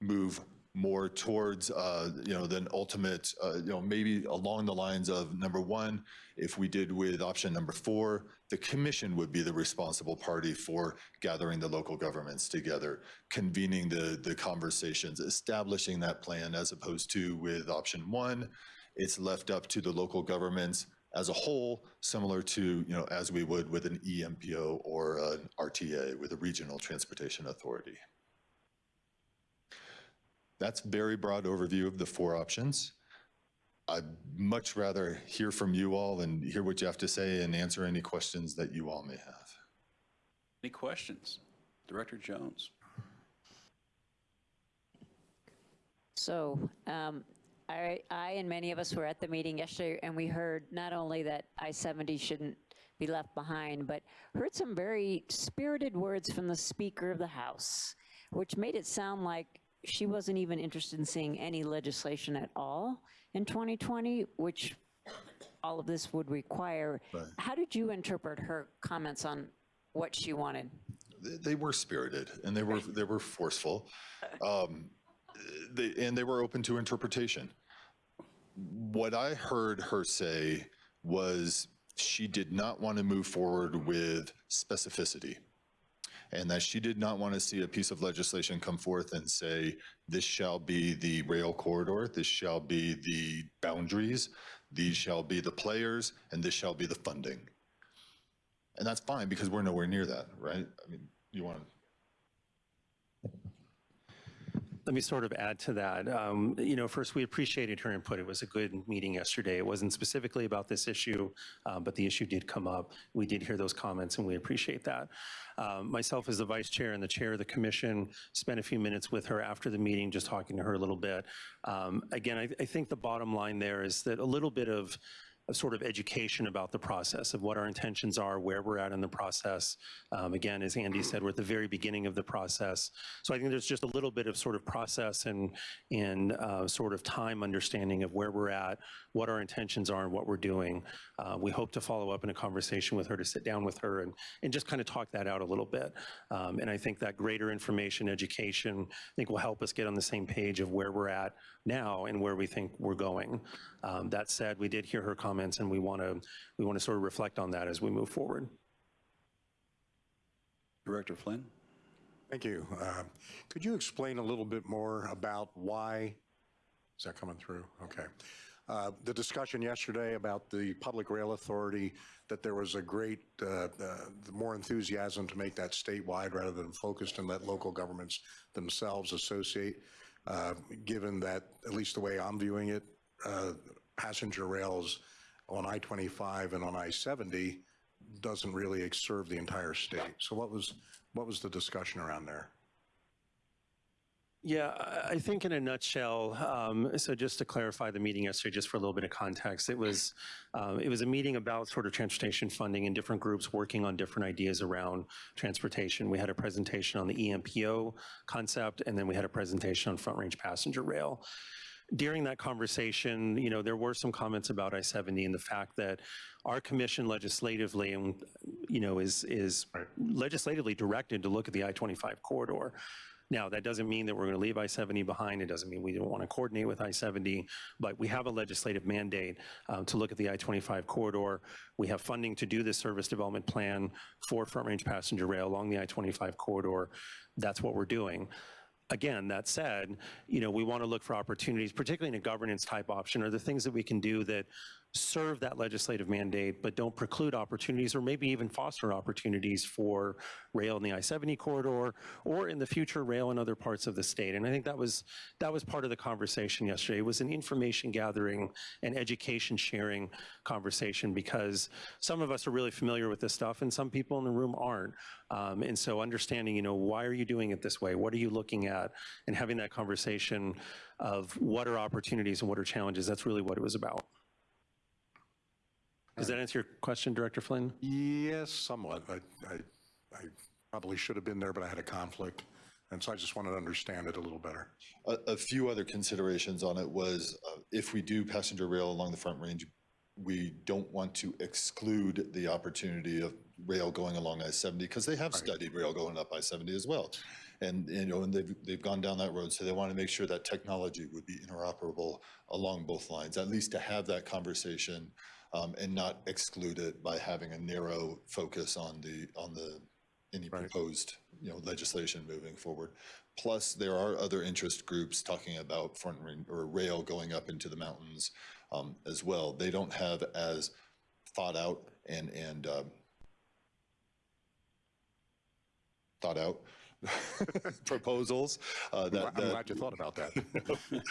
move more towards, uh, you know, than ultimate, uh, you know, maybe along the lines of, number one, if we did with option number four, the commission would be the responsible party for gathering the local governments together, convening the, the conversations, establishing that plan as opposed to with option one, it's left up to the local governments as a whole, similar to, you know, as we would with an E EMPO or an RTA with a regional transportation authority. That's very broad overview of the four options. I'd much rather hear from you all and hear what you have to say and answer any questions that you all may have. Any questions? Director Jones? So um, I, I and many of us were at the meeting yesterday, and we heard not only that I-70 shouldn't be left behind, but heard some very spirited words from the Speaker of the House, which made it sound like she wasn't even interested in seeing any legislation at all in 2020, which all of this would require. How did you interpret her comments on what she wanted? They- They were spirited and they were, they were forceful. Um, they, and they were open to interpretation. What I heard her say was she did not want to move forward with specificity. And that she did not want to see a piece of legislation come forth and say, this shall be the rail corridor, this shall be the boundaries, these shall be the players, and this shall be the funding. And that's fine because we're nowhere near that, right? I mean, you want to Let me sort of add to that. Um, You know, first, we appreciated her input. It was a good meeting yesterday. It wasn't specifically about this issue, uh, but the issue did come up. We did hear those comments, and we appreciate that. Um, Myself as the vice chair and the chair of the commission spent a few minutes with her after the meeting, just talking to her a little bit. Um, Again, I I think the bottom line there is that a little bit of of sort of education about the process, of what our intentions are, where we're at in the process. Um, Again, as Andy said, we're at the very beginning of the process. So I think there's just a little bit of sort of process and, and uh, sort of time understanding of where we're at, what our intentions are and what we're doing. Uh, We hope to follow up in a conversation with her, to sit down with her and, and just kind of talk that out a little bit. Um, And I think that greater information, education, I think will help us get on the same page of where we're at now and where we think we're going. Um, That said, we did hear her comments and we want to, we want to sort of reflect on that as we move forward. Director Flynn? Thank you. Um, Could you explain a little bit more about why, is that coming through? Okay. Uh, The discussion yesterday about the Public Rail Authority, that there was a great, uh, uh, more enthusiasm to make that statewide rather than focused and let local governments themselves associate, uh, given that, at least the way I'm viewing it, uh, passenger rails on I-25 and on I-70 doesn't really serve the entire state. So what was, what was the discussion around there? Yeah, I- think in a nutshell, um, so just to clarify the meeting yesterday, just for a little bit of context, it was, um, it was a meeting about sort of transportation funding and different groups working on different ideas around transportation. We had a presentation on the EMPO concept, and then we had a presentation on front range passenger rail. During that conversation, you know, there were some comments about I-70 and the fact that our commission legislatively, and, you know, is, is legislatively directed to look at the I-25 corridor. Now, that doesn't mean that we're going to leave I-70 behind. It doesn't mean we don't want to coordinate with I-70, but we have a legislative mandate uh, to look at the I-25 corridor. We have funding to do this service development plan for front range passenger rail along the I-25 corridor. That's what we're doing. Again, that said, you know, we want to look for opportunities, particularly in a governance type option, are there things that we can do that serve that legislative mandate, but don't preclude opportunities or maybe even foster opportunities for rail in the I-70 corridor or in the future rail in other parts of the state. And I think that was, that was part of the conversation yesterday. It was an information gathering and education sharing conversation because some of us are really familiar with this stuff and some people in the room aren't. Um, and so understanding, you know, why are you doing it this way? What are you looking at? And having that conversation of what are opportunities and what are challenges, that's really what it was about. Does that answer your question, Director Flynn? Yes, somewhat. I, I, I probably should have been there, but I had a conflict. And so I just wanted to understand it a little better. A, a few other considerations on it was uh, if we do passenger rail along the Front Range, we don't want to exclude the opportunity of rail going along I-70 because they have studied rail going up I-70 as well. And, you know, and they've, they've gone down that road, so they want to make sure that technology would be interoperable along both lines, at least to have that conversation um, and not exclude it by having a narrow focus on the, on the, any proposed, you know, legislation moving forward. Plus, there are other interest groups talking about front or rail going up into the mountains um, as well. They don't have as thought out and, and um, thought out proposals. uh, that- I'm that- glad you thought about that.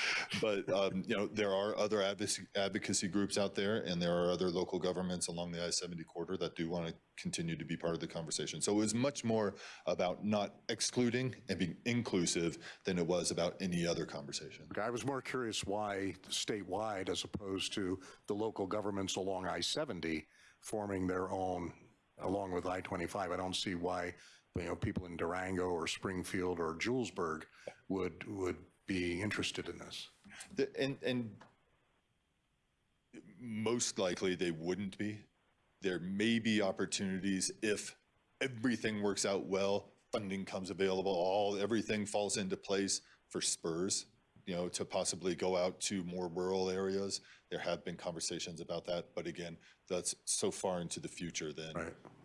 But, um, you know, there are other advocacy, advocacy groups out there, and there are other local governments along the I-70 corridor that do want to continue to be part of the conversation. So it was much more about not excluding and being inclusive than it was about any other conversation. Okay, I was more curious why statewide as opposed to the local governments along I-70 forming their own along with I-25. I don't see why, you know, people in Durango or Springfield or Julesburg would, would be interested in this. The- And, and most likely they wouldn't be. There may be opportunities if everything works out well, funding comes available, all, everything falls into place for spurs, you know, to possibly go out to more rural areas. There have been conversations about that, but again, that's so far into the future then,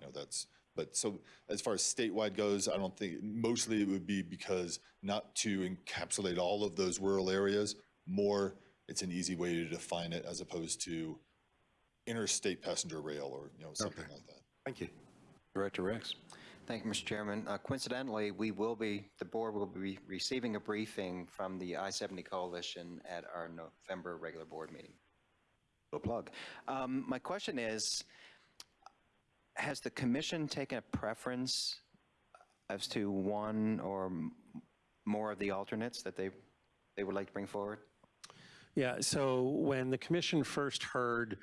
you know, that's, but so as far as statewide goes, I don't think, mostly it would be because not to encapsulate all of those rural areas, more, it's an easy way to define it as opposed to interstate passenger rail or, you know, something like that. Thank you. Director Rex. Thank you, Mr. Chairman. Uh, Coincidentally, we will be, the board will be receiving a briefing from the I-70 Coalition at our November regular board meeting. A plug. Um, My question is, has the commission taken a preference as to one or more of the alternates that they, they would like to bring forward? Yeah, so when the commission first heard,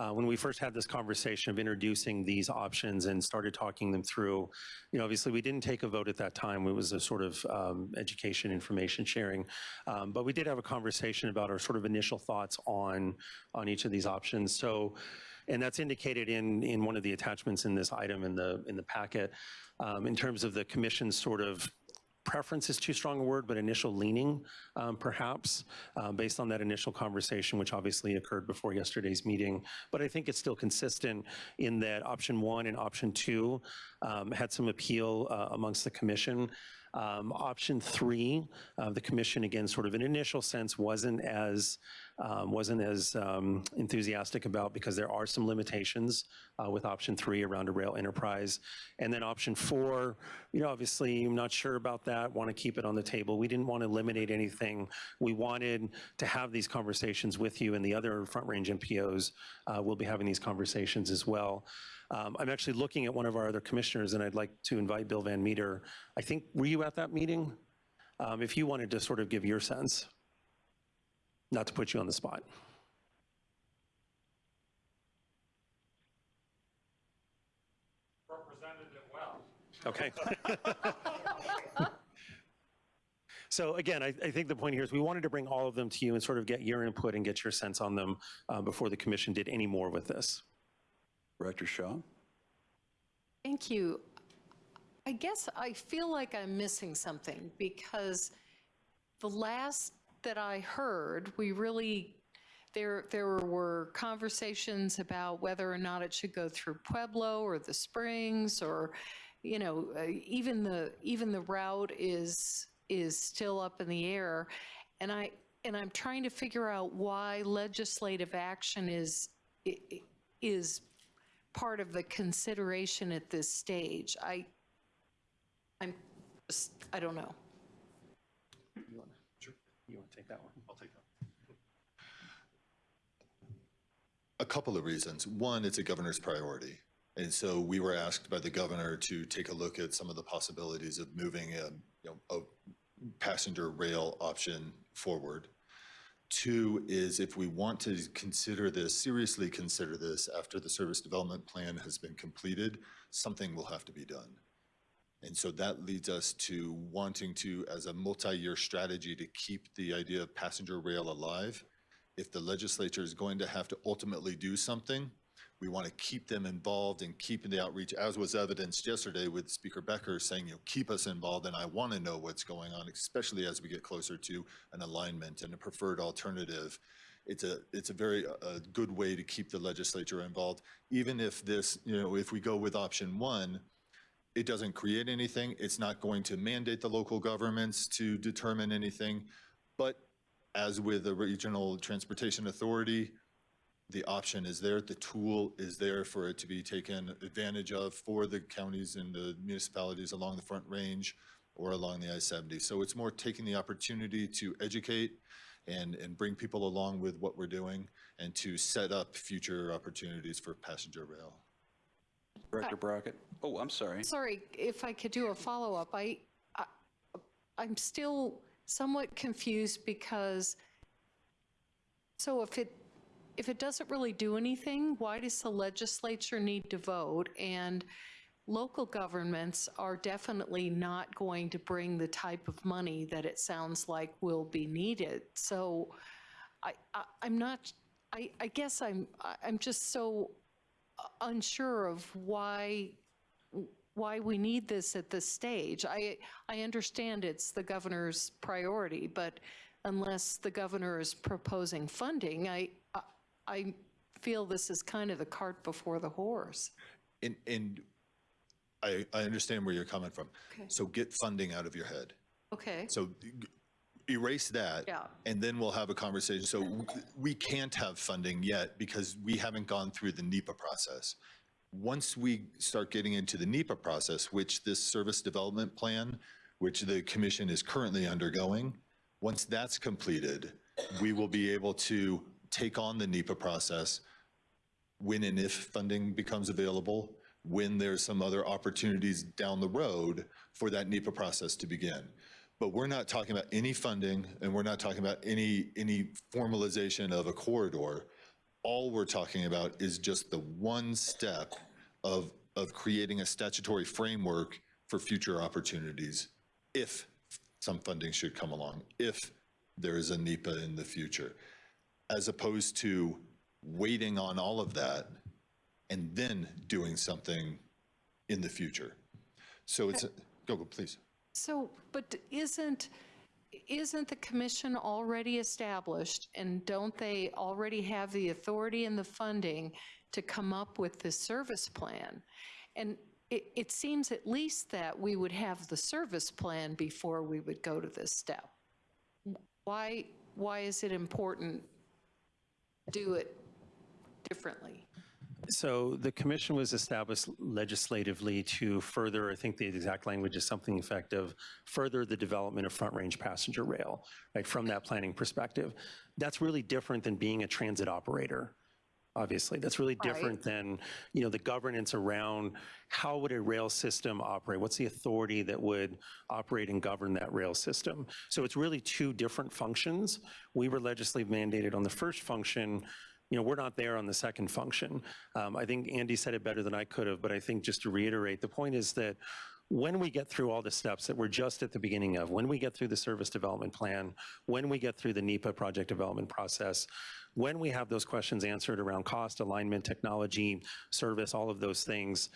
uh, when we first had this conversation of introducing these options and started talking them through, you know, obviously we didn't take a vote at that time. It was a sort of um, education, information sharing. Um, But we did have a conversation about our sort of initial thoughts on, on each of these options. So, and that's indicated in, in one of the attachments in this item in the, in the packet, um, in terms of the commission's sort of preference is too strong a word, but initial leaning, um, perhaps, um, based on that initial conversation, which obviously occurred before yesterday's meeting. But I think it's still consistent in that option one and option two um, had some appeal uh, amongst the commission. Um, Option three, uh, the commission, again, sort of an initial sense, wasn't as, um, wasn't as um, enthusiastic about because there are some limitations uh, with option three around a rail enterprise. And then option four, you know, obviously, I'm not sure about that, want to keep it on the table. We didn't want to eliminate anything. We wanted to have these conversations with you and the other Front Range MPOs. Uh, We'll be having these conversations as well. Um, I'm actually looking at one of our other commissioners, and I'd like to invite Bill Van Meter. I think, were you at that meeting? Um, If you wanted to sort of give your sense, not to put you on the spot. Representative well. Okay. So again, I, I think the point here is we wanted to bring all of them to you and sort of get your input and get your sense on them uh, before the commission did any more with this. Director Shaw? Thank you. I guess I feel like I'm missing something because the last that I heard, we really, there, there were conversations about whether or not it should go through Pueblo or the Springs or, you know, uh, even the, even the route is, is still up in the air. And I, and I'm trying to figure out why legislative action is, is part of the consideration at this stage. I, I'm I don't know. You want to take that one? I'll take that. A couple of reasons. One, it's a governor's priority. And so we were asked by the governor to take a look at some of the possibilities of moving a, you know, a passenger rail option forward. Two is if we want to consider this, seriously consider this after the service development plan has been completed, something will have to be done. And so that leads us to wanting to, as a multi-year strategy, to keep the idea of passenger rail alive. If the legislature is going to have to ultimately do something, we want to keep them involved and keeping the outreach, as was evidenced yesterday with Speaker Becker saying, you know, keep us involved, and I want to know what's going on, especially as we get closer to an alignment and a preferred alternative. It's a, it's a very, uh good way to keep the legislature involved. Even if this, you know, if we go with option one, it doesn't create anything. It's not going to mandate the local governments to determine anything. But as with the Regional Transportation Authority, the option is there, the tool is there for it to be taken advantage of for the counties and the municipalities along the Front Range or along the I-70. So it's more taking the opportunity to educate and, and bring people along with what we're doing and to set up future opportunities for passenger rail. Director Brockett? Oh, I'm sorry. Sorry, if I could do a follow-up, I, I- I'm still somewhat confused because, so if it, if it doesn't really do anything, why does the legislature need to vote? And local governments are definitely not going to bring the type of money that it sounds like will be needed. So I, I'm not, I, I guess I'm, I'm just so unsure of why, why we need this at this stage. I, I understand it's the governor's priority, but unless the governor is proposing funding, I, I- I feel this is kind of the cart before the horse. And, and I, I understand where you're coming from. Okay. So get funding out of your head. Okay. So erase that. Yeah. And then we'll have a conversation. So we can't have funding yet because we haven't gone through the NEPA process. Once we start getting into the NEPA process, which this service development plan, which the commission is currently undergoing, once that's completed, we will be able to take on the NEPA process when and if funding becomes available, when there's some other opportunities down the road for that NEPA process to begin. But we're not talking about any funding, and we're not talking about any, any formalization of a corridor. All we're talking about is just the one step of, of creating a statutory framework for future opportunities, if some funding should come along, if there is a NEPA in the future, as opposed to waiting on all of that and then doing something in the future. So it's, go, go, please. So, but isn't, isn't the commission already established and don't they already have the authority and the funding to come up with the service plan? And it, it seems at least that we would have the service plan before we would go to this step. Why, why is it important to do it differently? So the commission was established legislatively to further, I think the exact language is something effective, further the development of front range passenger rail, right, from that planning perspective. That's really different than being a transit operator, obviously. That's really different than, you know, the governance around how would a rail system operate? What's the authority that would operate and govern that rail system? So it's really two different functions. We were legislatively mandated on the first function, you know, we're not there on the second function. Um, I think Andy said it better than I could have, but I think just to reiterate, the point is that when we get through all the steps that we're just at the beginning of, when we get through the service development plan, when we get through the NEPA project development process, when we have those questions answered around cost, alignment, technology, service, all of those things,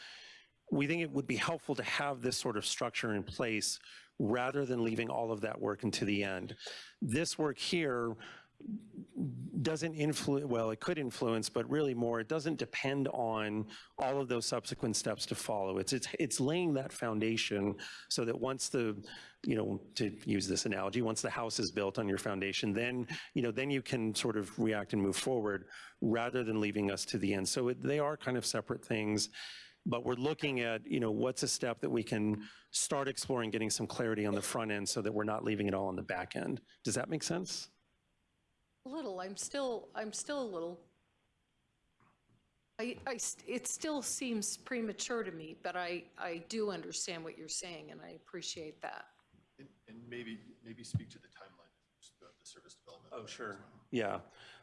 we think it would be helpful to have this sort of structure in place rather than leaving all of that work into the end. This work here doesn't influence, well, it could influence, but really more, it doesn't depend on all of those subsequent steps to follow. It's, it's, it's laying that foundation so that once the, you know, to use this analogy, once the house is built on your foundation, then, you know, then you can sort of react and move forward rather than leaving us to the end. So it, they are kind of separate things, but we're looking at, you know, what's a step that we can start exploring, getting some clarity on the front end so that we're not leaving it all on the back end. Does that make sense? A little, I'm still, I'm still a little, I, I, it still seems premature to me, but I, I do understand what you're saying, and I appreciate that. And and maybe, maybe speak to the timeline of the service development. Oh, sure. Yeah.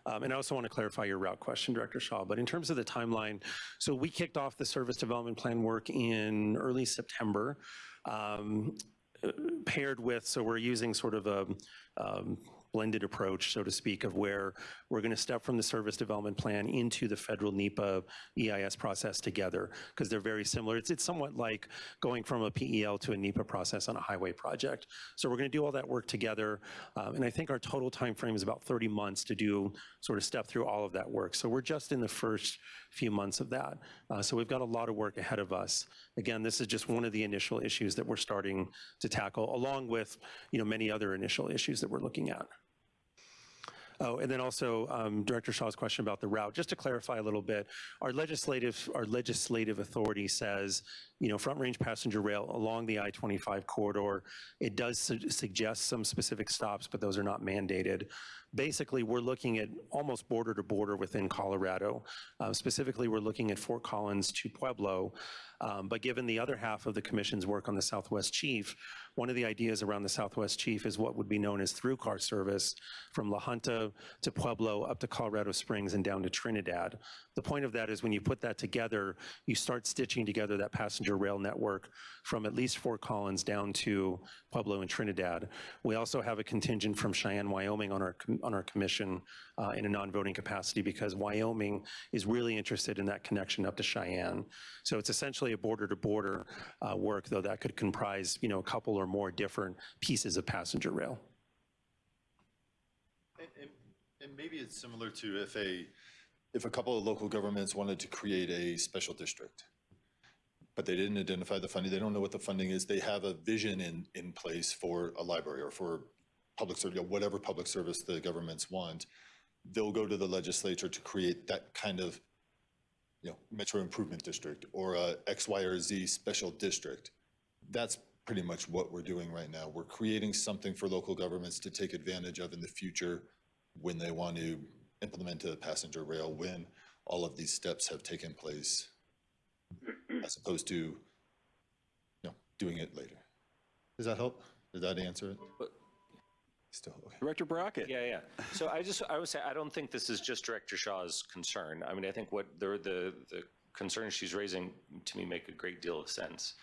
Um, And I also want to clarify your route question, Director Shaw. But in terms of the timeline, so we kicked off the service development plan work in early September, um, paired with, so we're using sort of a um, blended approach, so to speak, of where we're going to step from the service development plan into the federal NEPA EIS process together, because they're very similar. It's, it's somewhat like going from a PEL to a NEPA process on a highway project. So we're going to do all that work together, um, and I think our total time frame is about 30 months to do, sort of step through all of that work. So we're just in the first few months of that. Uh, So we've got a lot of work ahead of us. Again, this is just one of the initial issues that we're starting to tackle, along with, you know, many other initial issues that we're looking at. Oh, and then also um, Director Shaw's question about the route, just to clarify a little bit, our legislative, our legislative authority says, you know, front range passenger rail along the I-25 corridor. It does su- suggest some specific stops, but those are not mandated. Basically, we're looking at almost border to border within Colorado. Uh, Specifically, we're looking at Fort Collins to Pueblo. Um, But given the other half of the commission's work on the Southwest Chief, one of the ideas around the Southwest Chief is what would be known as through-car service from La Junta to Pueblo, up to Colorado Springs, and down to Trinidad. The point of that is when you put that together, you start stitching together that passenger rail network from at least Fort Collins down to Pueblo and Trinidad. We also have a contingent from Cheyenne, Wyoming on our, on our commission uh, in a non-voting capacity because Wyoming is really interested in that connection up to Cheyenne. So it's essentially a border-to-border uh, work, though that could comprise, you know, a couple or more different pieces of passenger rail. And, and, and maybe it's similar to if a, if a couple of local governments wanted to create a special district, but they didn't identify the funding, they don't know what the funding is, they have a vision in, in place for a library or for public service, whatever public service the governments want, they'll go to the legislature to create that kind of, you know, metro improvement district or a X, Y, or Z special district. That's pretty much what we're doing right now. We're creating something for local governments to take advantage of in the future when they want to implement a passenger rail, when all of these steps have taken place, as opposed to, you know, doing it later. Does that help? Did that answer it? Still, okay. Director Brockett. Yeah, yeah. So I just, I would say, I don't think this is just Director Shaw's concern. I mean, I think what the, the, the concerns she's raising to me make a great deal of sense.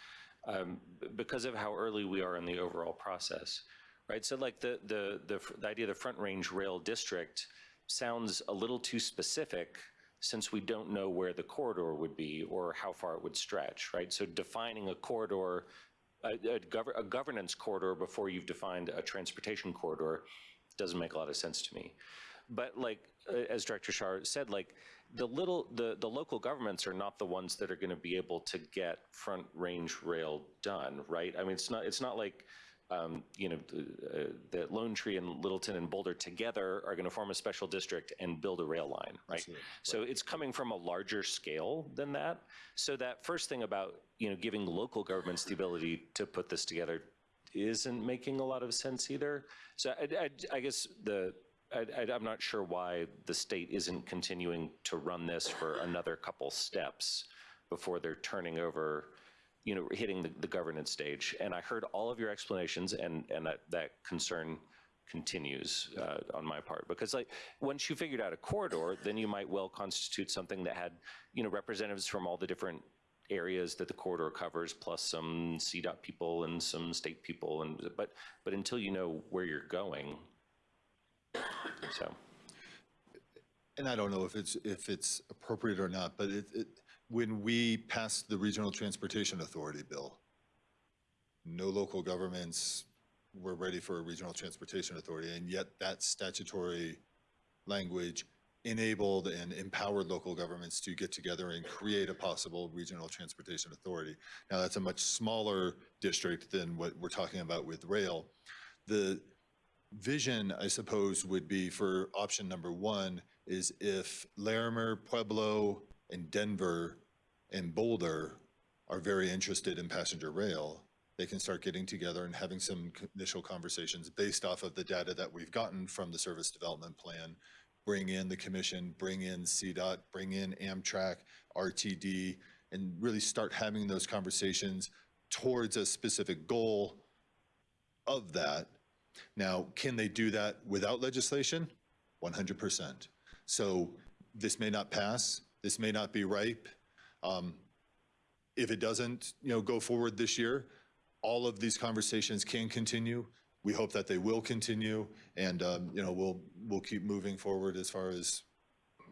Um, because of how early we are in the overall process, right? So like the, the, the, the idea of the Front Range Rail District sounds a little too specific since we don't know where the corridor would be or how far it would stretch, right? So defining a corridor a, a, gov- a governance corridor before you've defined a transportation corridor doesn't make a lot of sense to me. But like, as Director Shaw said, like, the little, the, the local governments are not the ones that are going to be able to get front range rail done, right? I mean, it's not, it's not like, um, you know, the, uh, that Lone Tree and Littleton and Boulder together are going to form a special district and build a rail line, right? So it's coming from a larger scale than that. So that first thing about, you know, giving local governments the ability to put this together isn't making a lot of sense either. So I, I, I guess the, I, I, I'm not sure why the state isn't continuing to run this for another couple steps before they're turning over you know, hitting the, the governance stage. And I heard all of your explanations, and and that, that concern continues uh, on my part because like once you figured out a corridor, then you might well constitute something that had you know representatives from all the different areas that the corridor covers, plus some CDOT people and some state people, and but but until you know where you're going, so. And I don't know if it's, if it's appropriate or not, but it, it, when we passed the Regional Transportation Authority bill, no local governments were ready for a regional transportation authority, and yet that statutory language enabled and empowered local governments to get together and create a possible regional transportation authority. Now, that's a much smaller district than what we're talking about with rail. The vision, I suppose, would be for option number one is if Larimer, Pueblo, and Denver and Boulder are very interested in passenger rail, they can start getting together and having some initial conversations based off of the data that we've gotten from the service development plan. Bring in the commission, bring in CDOT, bring in Amtrak, RTD, and really start having those conversations towards a specific goal of that. Now, can they do that without legislation? 100%. So this may not pass, this may not be ripe. Um, If it doesn't, you know, go forward this year, all of these conversations can continue. We hope that they will continue, and, um, you know, we'll, we'll keep moving forward as far as,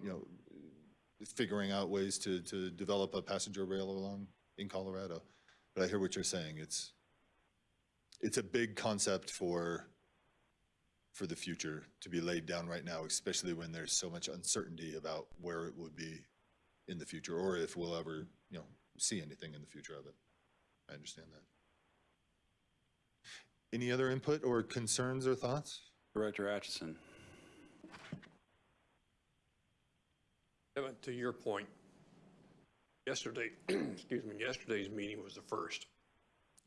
you know, figuring out ways to, to develop a passenger rail along in Colorado. But I hear what you're saying. It's, it's a big concept for, for the future to be laid down right now, especially when there's so much uncertainty about where it would be in the future, or if we'll ever, you know, see anything in the future of it. I understand that. Any other input or concerns or thoughts? Director Atchison. Evan, to your point, yesterday, excuse me, yesterday's meeting was the first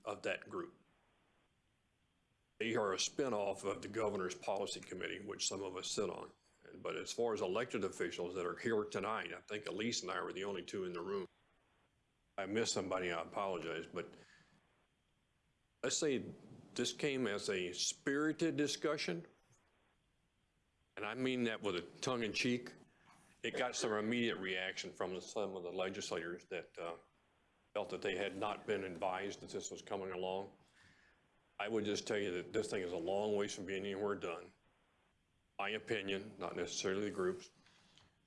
of that group. They are a spinoff of the governor's policy committee, which some of us sit on. But as far as elected officials that are here tonight, I think Elise and I were the only two in the room. I missed somebody, I apologize, but let's say this came as a spirited discussion, and I mean that with a tongue in cheek. It got some immediate reaction from some of the legislators that uh, felt that they had not been advised that this was coming along. I would just tell you that this thing is a long ways from being anywhere done. My opinion, not necessarily the groups,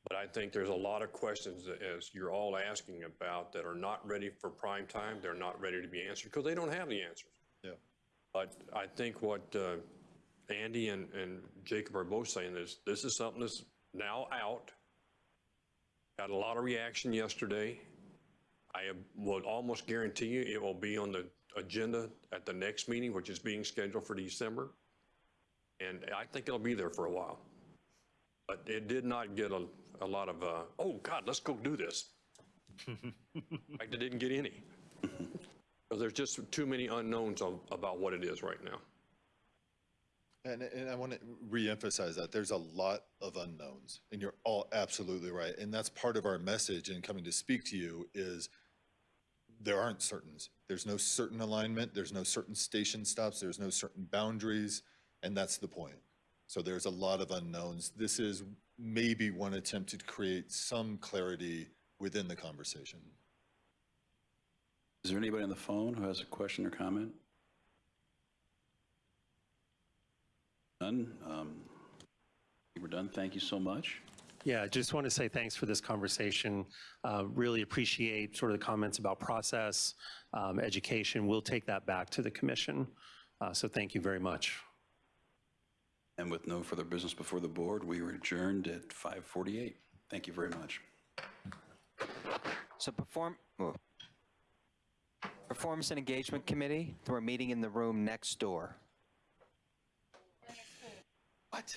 but I think there's a lot of questions that, as you're all asking about, that are not ready for prime time. They're not ready to be answered because they don't have the answers. Yeah. But I think what uh, Andy and, and Jacob are both saying is, this is something that's now out. Got a lot of reaction yesterday. I would almost guarantee you it will be on the agenda at the next meeting, which is being scheduled for December. And I think it'll be there for a while. But it did not get a, a lot of, uh, oh, God, let's go do this. In fact, it didn't get any. Because there's just too many unknowns of, about what it is right now. And, and I want to reemphasize that there's a lot of unknowns and you're all absolutely right. And that's part of our message in coming to speak to you is there aren't certains. There's no certain alignment. There's no certain station stops. There's no certain boundaries. And that's the point. So there's a lot of unknowns. This is maybe one attempt to create some clarity within the conversation. Is there anybody on the phone who has a question or comment? None? Um, We're done. Thank you so much. Yeah, I just want to say thanks for this conversation. Uh, Really appreciate sort of the comments about process, um, education. We'll take that back to the commission. Uh, So thank you very much. And with no further business before the board, we are adjourned at 5:48. Thank you very much. So perform, oh. Performance and Engagement Committee, we're meeting in the room next door. What?